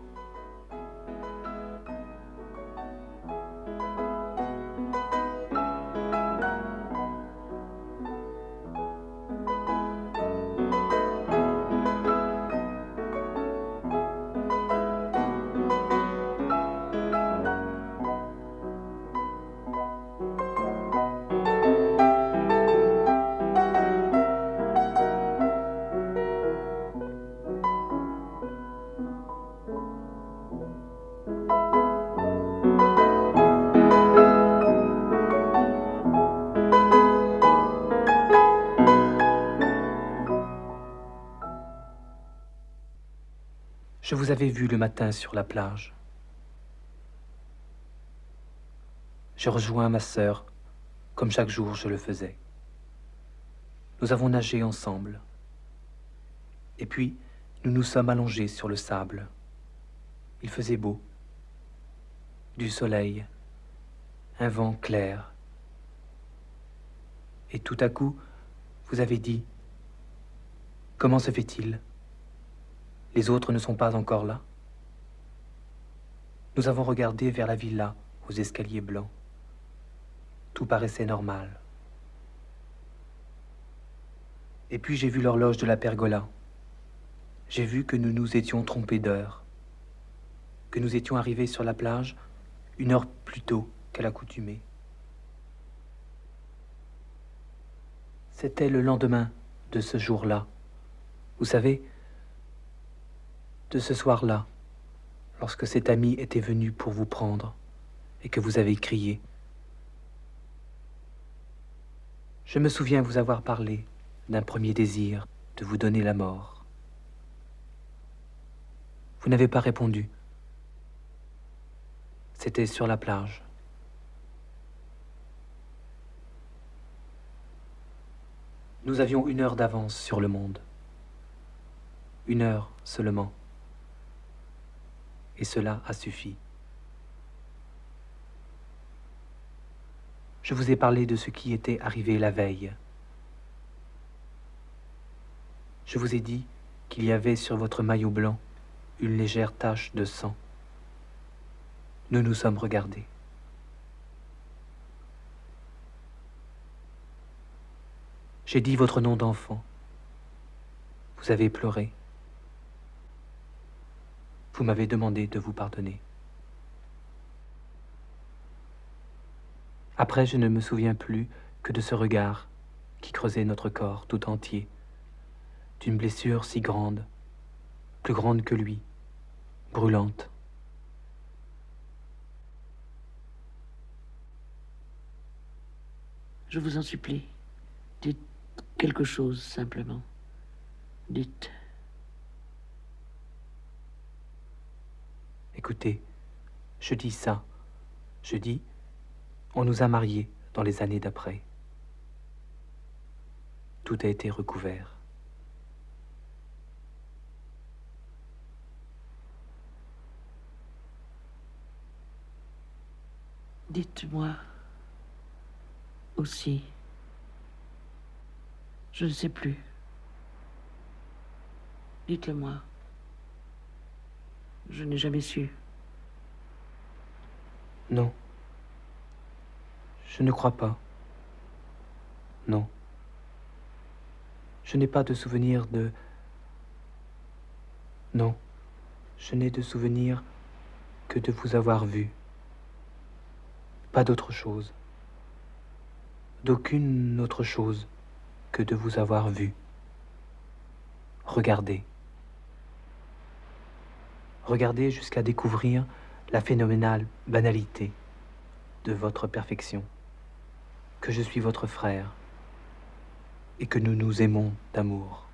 Vu le matin sur la plage. Je rejoins ma sœur, comme chaque jour je le faisais. Nous avons nagé ensemble. Et puis, nous nous sommes allongés sur le sable. Il faisait beau. Du soleil, un vent clair. Et tout à coup, vous avez dit, comment se fait-il? Les autres ne sont pas encore là. Nous avons regardé vers la villa aux escaliers blancs. Tout paraissait normal. Et puis j'ai vu l'horloge de la pergola. J'ai vu que nous nous étions trompés d'heure, que nous étions arrivés sur la plage une heure plus tôt qu'à l'accoutumée. C'était le lendemain de ce jour-là. Vous savez, de ce soir-là, lorsque cet ami était venu pour vous prendre et que vous avez crié. Je me souviens vous avoir parlé d'un premier désir de vous donner la mort. Vous n'avez pas répondu. C'était sur la plage. Nous avions une heure d'avance sur le monde. Une heure seulement et cela a suffi. Je vous ai parlé de ce qui était arrivé la veille. Je vous ai dit qu'il y avait sur votre maillot blanc une légère tache de sang. Nous nous sommes regardés. J'ai dit votre nom d'enfant. Vous avez pleuré. Vous m'avez demandé de vous pardonner. Après, je ne me souviens plus que de ce regard qui creusait notre corps tout entier, d'une blessure si grande, plus grande que lui, brûlante. Je vous en supplie. Dites quelque chose simplement. Dites. Écoutez, je dis ça. Je dis, on nous a mariés dans les années d'après. Tout a été recouvert. Dites-moi aussi. Je ne sais plus. Dites-le-moi. Je n'ai jamais su. Non. Je ne crois pas. Non. Je n'ai pas de souvenir de... Non. Je n'ai de souvenir que de vous avoir vu. Pas d'autre chose. D'aucune autre chose que de vous avoir vu. Regardez. Regardez jusqu'à découvrir la phénoménale banalité de votre perfection, que je suis votre frère et que nous nous aimons d'amour.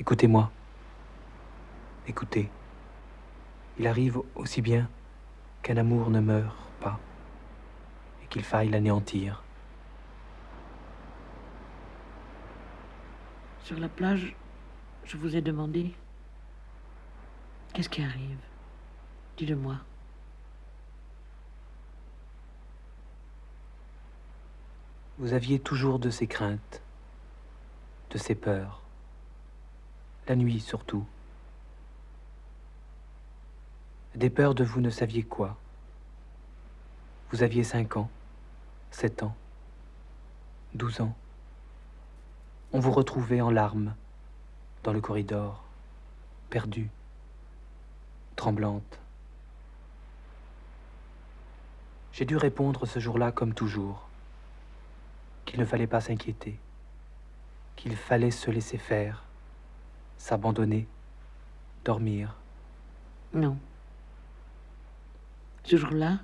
Écoutez-moi, écoutez. Il arrive aussi bien qu'un amour ne meure pas et qu'il faille l'anéantir. Sur la plage, je vous ai demandé Qu'est-ce qui arrive? Dis-le-moi. Vous aviez toujours de ces craintes, de ces peurs, la nuit surtout. Des peurs de vous ne saviez quoi. Vous aviez cinq ans, sept ans, douze ans. On vous retrouvait en larmes dans le corridor, perdu tremblante. J'ai dû répondre ce jour-là comme toujours, qu'il ne fallait pas s'inquiéter, qu'il fallait se laisser faire, s'abandonner, dormir. Non. Ce jour-là,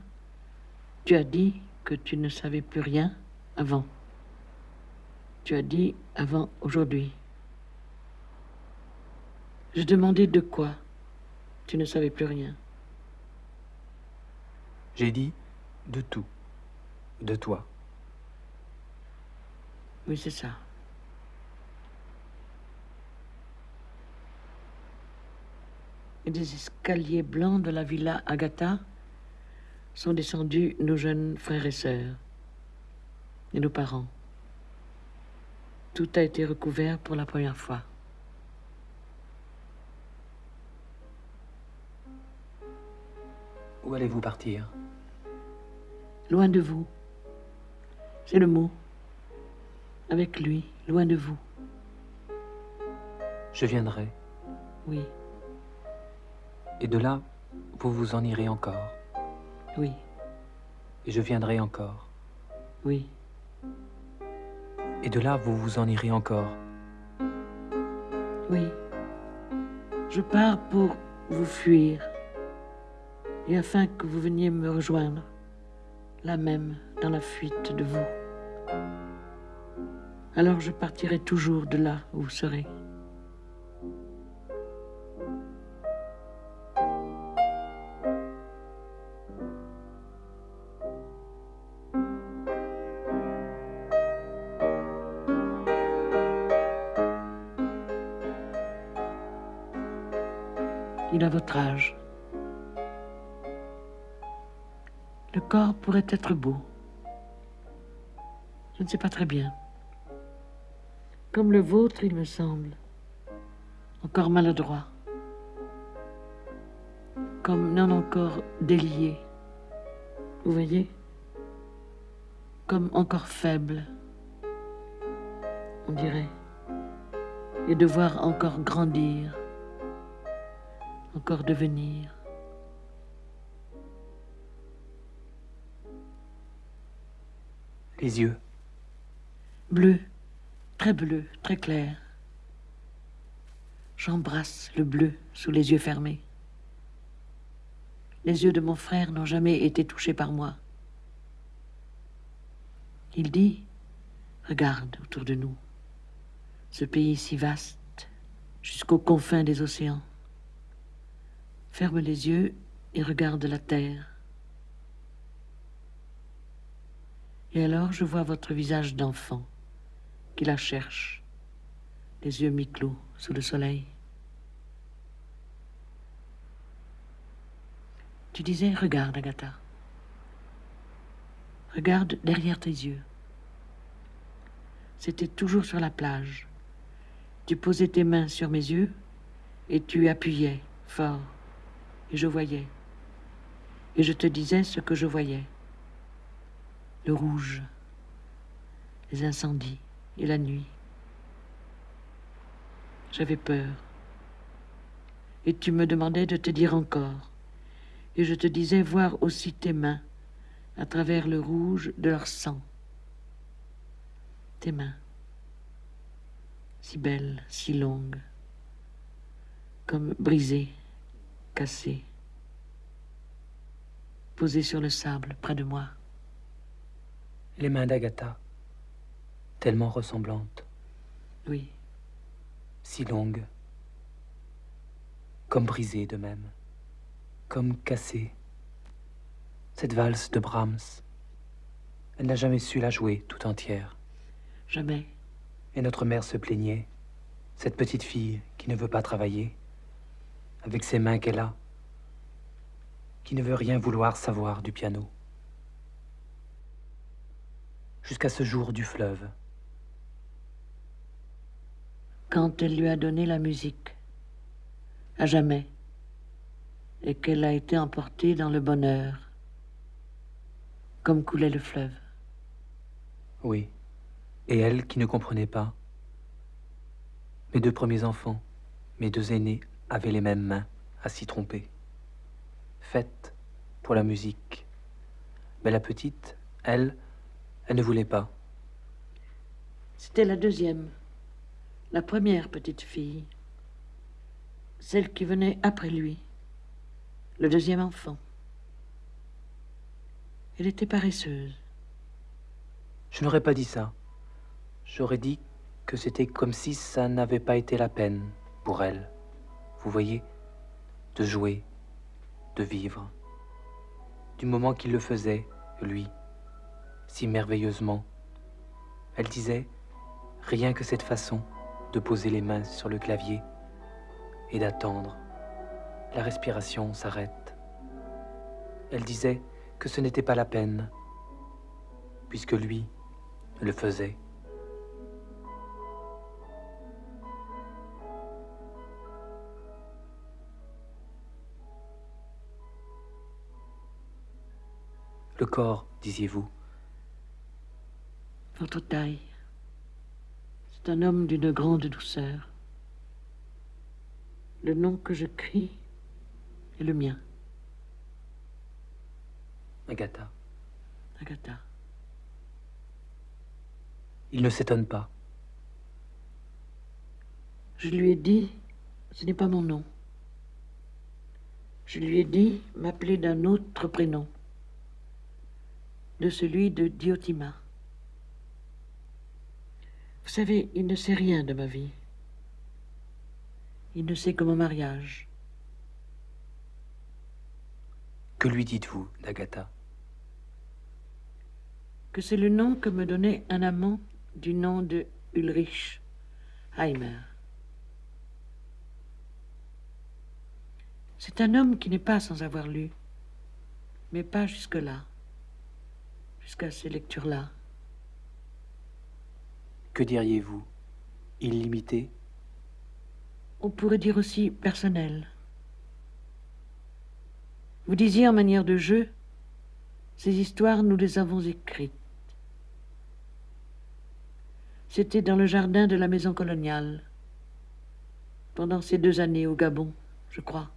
tu as dit que tu ne savais plus rien avant. Tu as dit avant aujourd'hui. Je demandais de quoi tu ne savais plus rien. J'ai dit de tout, de toi. Oui, c'est ça. Et des escaliers blancs de la villa Agatha sont descendus nos jeunes frères et sœurs et nos parents. Tout a été recouvert pour la première fois. Où allez-vous partir Loin de vous. C'est le mot. Avec lui, loin de vous. Je viendrai. Oui. Et de là, vous vous en irez encore. Oui. Et je viendrai encore. Oui. Et de là, vous vous en irez encore. Oui. Je pars pour vous fuir et afin que vous veniez me rejoindre, là même, dans la fuite de vous. Alors je partirai toujours de là où vous serez. Être beau. Je ne sais pas très bien. Comme le vôtre, il me semble. Encore maladroit. Comme non encore délié. Vous voyez? Comme encore faible. On dirait. Et devoir encore grandir. Encore devenir. Les yeux. Bleu, très bleu, très clair. J'embrasse le bleu sous les yeux fermés. Les yeux de mon frère n'ont jamais été touchés par moi. Il dit, regarde autour de nous, ce pays si vaste, jusqu'aux confins des océans. Ferme les yeux et regarde la terre. Et alors je vois votre visage d'enfant qui la cherche, les yeux mi-clos sous le soleil. Tu disais, regarde, Agatha. Regarde derrière tes yeux. C'était toujours sur la plage. Tu posais tes mains sur mes yeux et tu appuyais fort. Et je voyais. Et je te disais ce que je voyais. Le rouge, les incendies et la nuit. J'avais peur. Et tu me demandais de te dire encore. Et je te disais voir aussi tes mains à travers le rouge de leur sang. Tes mains, si belles, si longues, comme brisées, cassées, posées sur le sable près de moi. Les mains d'Agatha, tellement ressemblantes. Oui. Si longues, comme brisées de même, comme cassées. Cette valse de Brahms, elle n'a jamais su la jouer tout entière. Jamais. Et notre mère se plaignait, cette petite fille qui ne veut pas travailler, avec ses mains qu'elle a, qui ne veut rien vouloir savoir du piano. Jusqu'à ce jour du fleuve. Quand elle lui a donné la musique, à jamais, et qu'elle a été emportée dans le bonheur, comme coulait le fleuve. Oui, et elle qui ne comprenait pas. Mes deux premiers enfants, mes deux aînés, avaient les mêmes mains à s'y tromper. Faites pour la musique. Mais la petite, elle, elle ne voulait pas. C'était la deuxième, la première petite fille, celle qui venait après lui, le deuxième enfant. Elle était paresseuse. Je n'aurais pas dit ça. J'aurais dit que c'était comme si ça n'avait pas été la peine pour elle. Vous voyez, de jouer, de vivre. Du moment qu'il le faisait, lui, si merveilleusement. Elle disait, rien que cette façon de poser les mains sur le clavier et d'attendre. La respiration s'arrête. Elle disait, que ce n'était pas la peine, puisque lui le faisait. Le corps, disiez-vous Votre taille. C'est un homme d'une grande douceur. Le nom que je crie est le mien. Agatha. Agatha. Il ne s'étonne pas. Je lui ai dit, ce n'est pas mon nom. Je lui ai dit m'appeler d'un autre prénom, de celui de Diotima. Vous savez, il ne sait rien de ma vie. Il ne sait que mon mariage. Que lui dites-vous d'Agatha que c'est le nom que me donnait un amant du nom de Ulrich Heimer. C'est un homme qui n'est pas sans avoir lu, mais pas jusque-là, jusqu'à ces lectures-là. Que diriez-vous? Illimité? On pourrait dire aussi personnel. Vous disiez en manière de jeu, ces histoires, nous les avons écrites. C'était dans le jardin de la maison coloniale, pendant ces deux années au Gabon, je crois,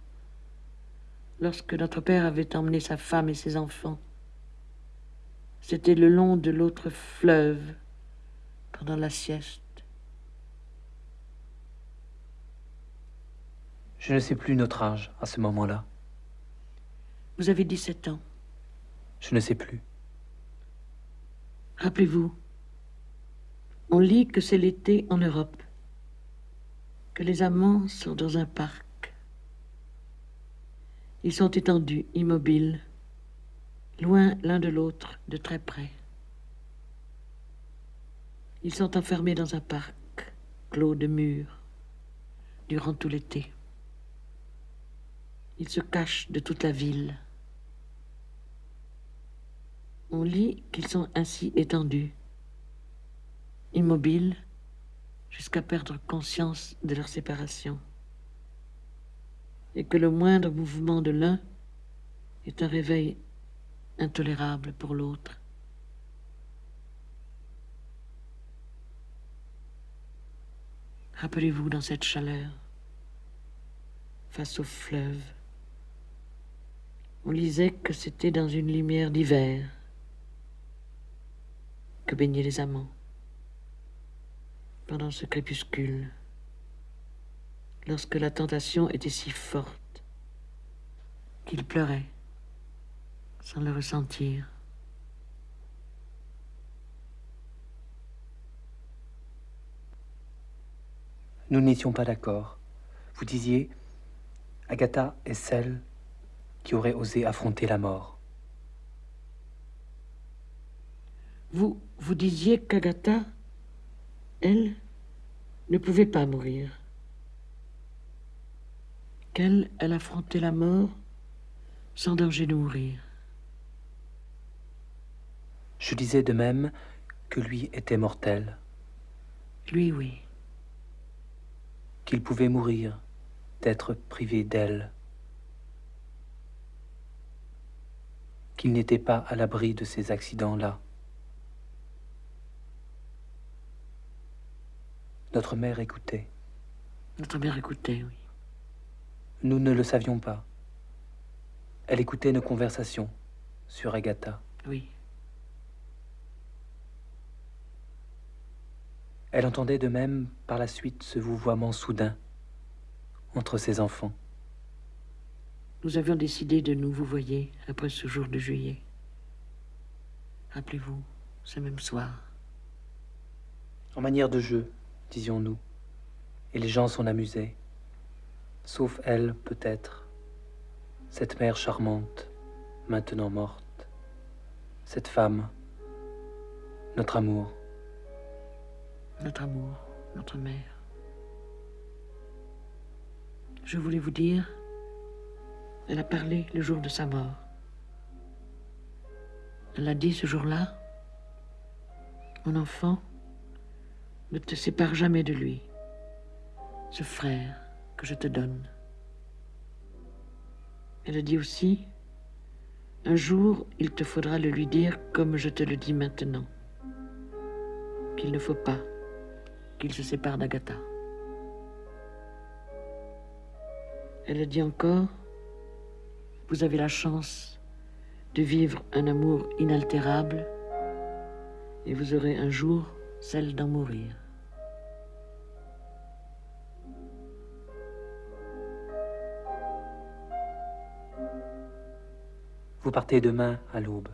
lorsque notre père avait emmené sa femme et ses enfants. C'était le long de l'autre fleuve, pendant la sieste. Je ne sais plus notre âge à ce moment-là. Vous avez 17 ans. Je ne sais plus. Rappelez-vous, on lit que c'est l'été en Europe, que les amants sont dans un parc. Ils sont étendus, immobiles, loin l'un de l'autre, de très près. Ils sont enfermés dans un parc, clos de murs, durant tout l'été. Ils se cachent de toute la ville. On lit qu'ils sont ainsi étendus, immobiles, jusqu'à perdre conscience de leur séparation, et que le moindre mouvement de l'un est un réveil intolérable pour l'autre. Rappelez-vous dans cette chaleur, face au fleuve, on lisait que c'était dans une lumière d'hiver que baignaient les amants pendant ce crépuscule, lorsque la tentation était si forte qu'ils pleuraient sans le ressentir. Nous n'étions pas d'accord. Vous disiez, Agatha est celle qui aurait osé affronter la mort. Vous, vous disiez qu'Agatha, elle, ne pouvait pas mourir. Qu'elle, elle affrontait la mort sans danger de mourir. Je disais de même que lui était mortel. Lui, oui. Qu'il pouvait mourir, d'être privé d'elle. Qu'il n'était pas à l'abri de ces accidents-là. Notre mère écoutait. Notre mère écoutait, oui. Nous ne le savions pas. Elle écoutait nos conversations sur Agatha. Oui. Elle entendait de même par la suite ce vouvoiement soudain entre ses enfants. Nous avions décidé de nous vous voyez après ce jour de juillet. Rappelez-vous, ce même soir. En manière de jeu, disions-nous, et les gens s'en amusaient, sauf elle, peut-être, cette mère charmante, maintenant morte, cette femme, notre amour notre amour, notre mère. Je voulais vous dire, elle a parlé le jour de sa mort. Elle a dit ce jour-là, mon enfant, ne te sépare jamais de lui, ce frère que je te donne. Elle a dit aussi, un jour, il te faudra le lui dire comme je te le dis maintenant, qu'il ne faut pas qu'il se sépare d'Agatha. Elle dit encore, vous avez la chance de vivre un amour inaltérable et vous aurez un jour celle d'en mourir. Vous partez demain à l'aube.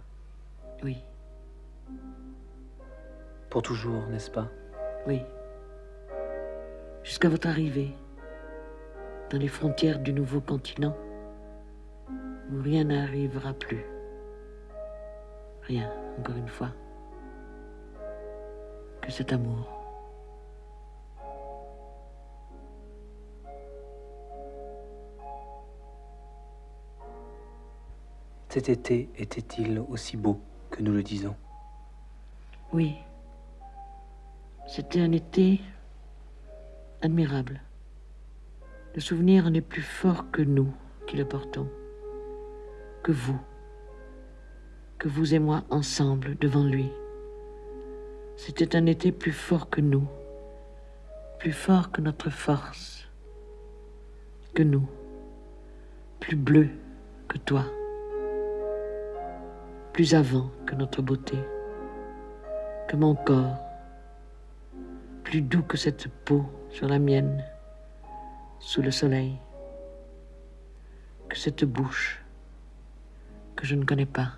Oui. Pour toujours, n'est-ce pas? Oui jusqu'à votre arrivée dans les frontières du nouveau continent où rien n'arrivera plus. Rien, encore une fois, que cet amour. Cet été était-il aussi beau que nous le disons? Oui. C'était un été admirable. Le souvenir n'est plus fort que nous qui le portons, que vous, que vous et moi ensemble devant lui. C'était un été plus fort que nous, plus fort que notre force, que nous, plus bleu que toi, plus avant que notre beauté, que mon corps, plus doux que cette peau sur la mienne, sous le soleil, que cette bouche que je ne connais pas.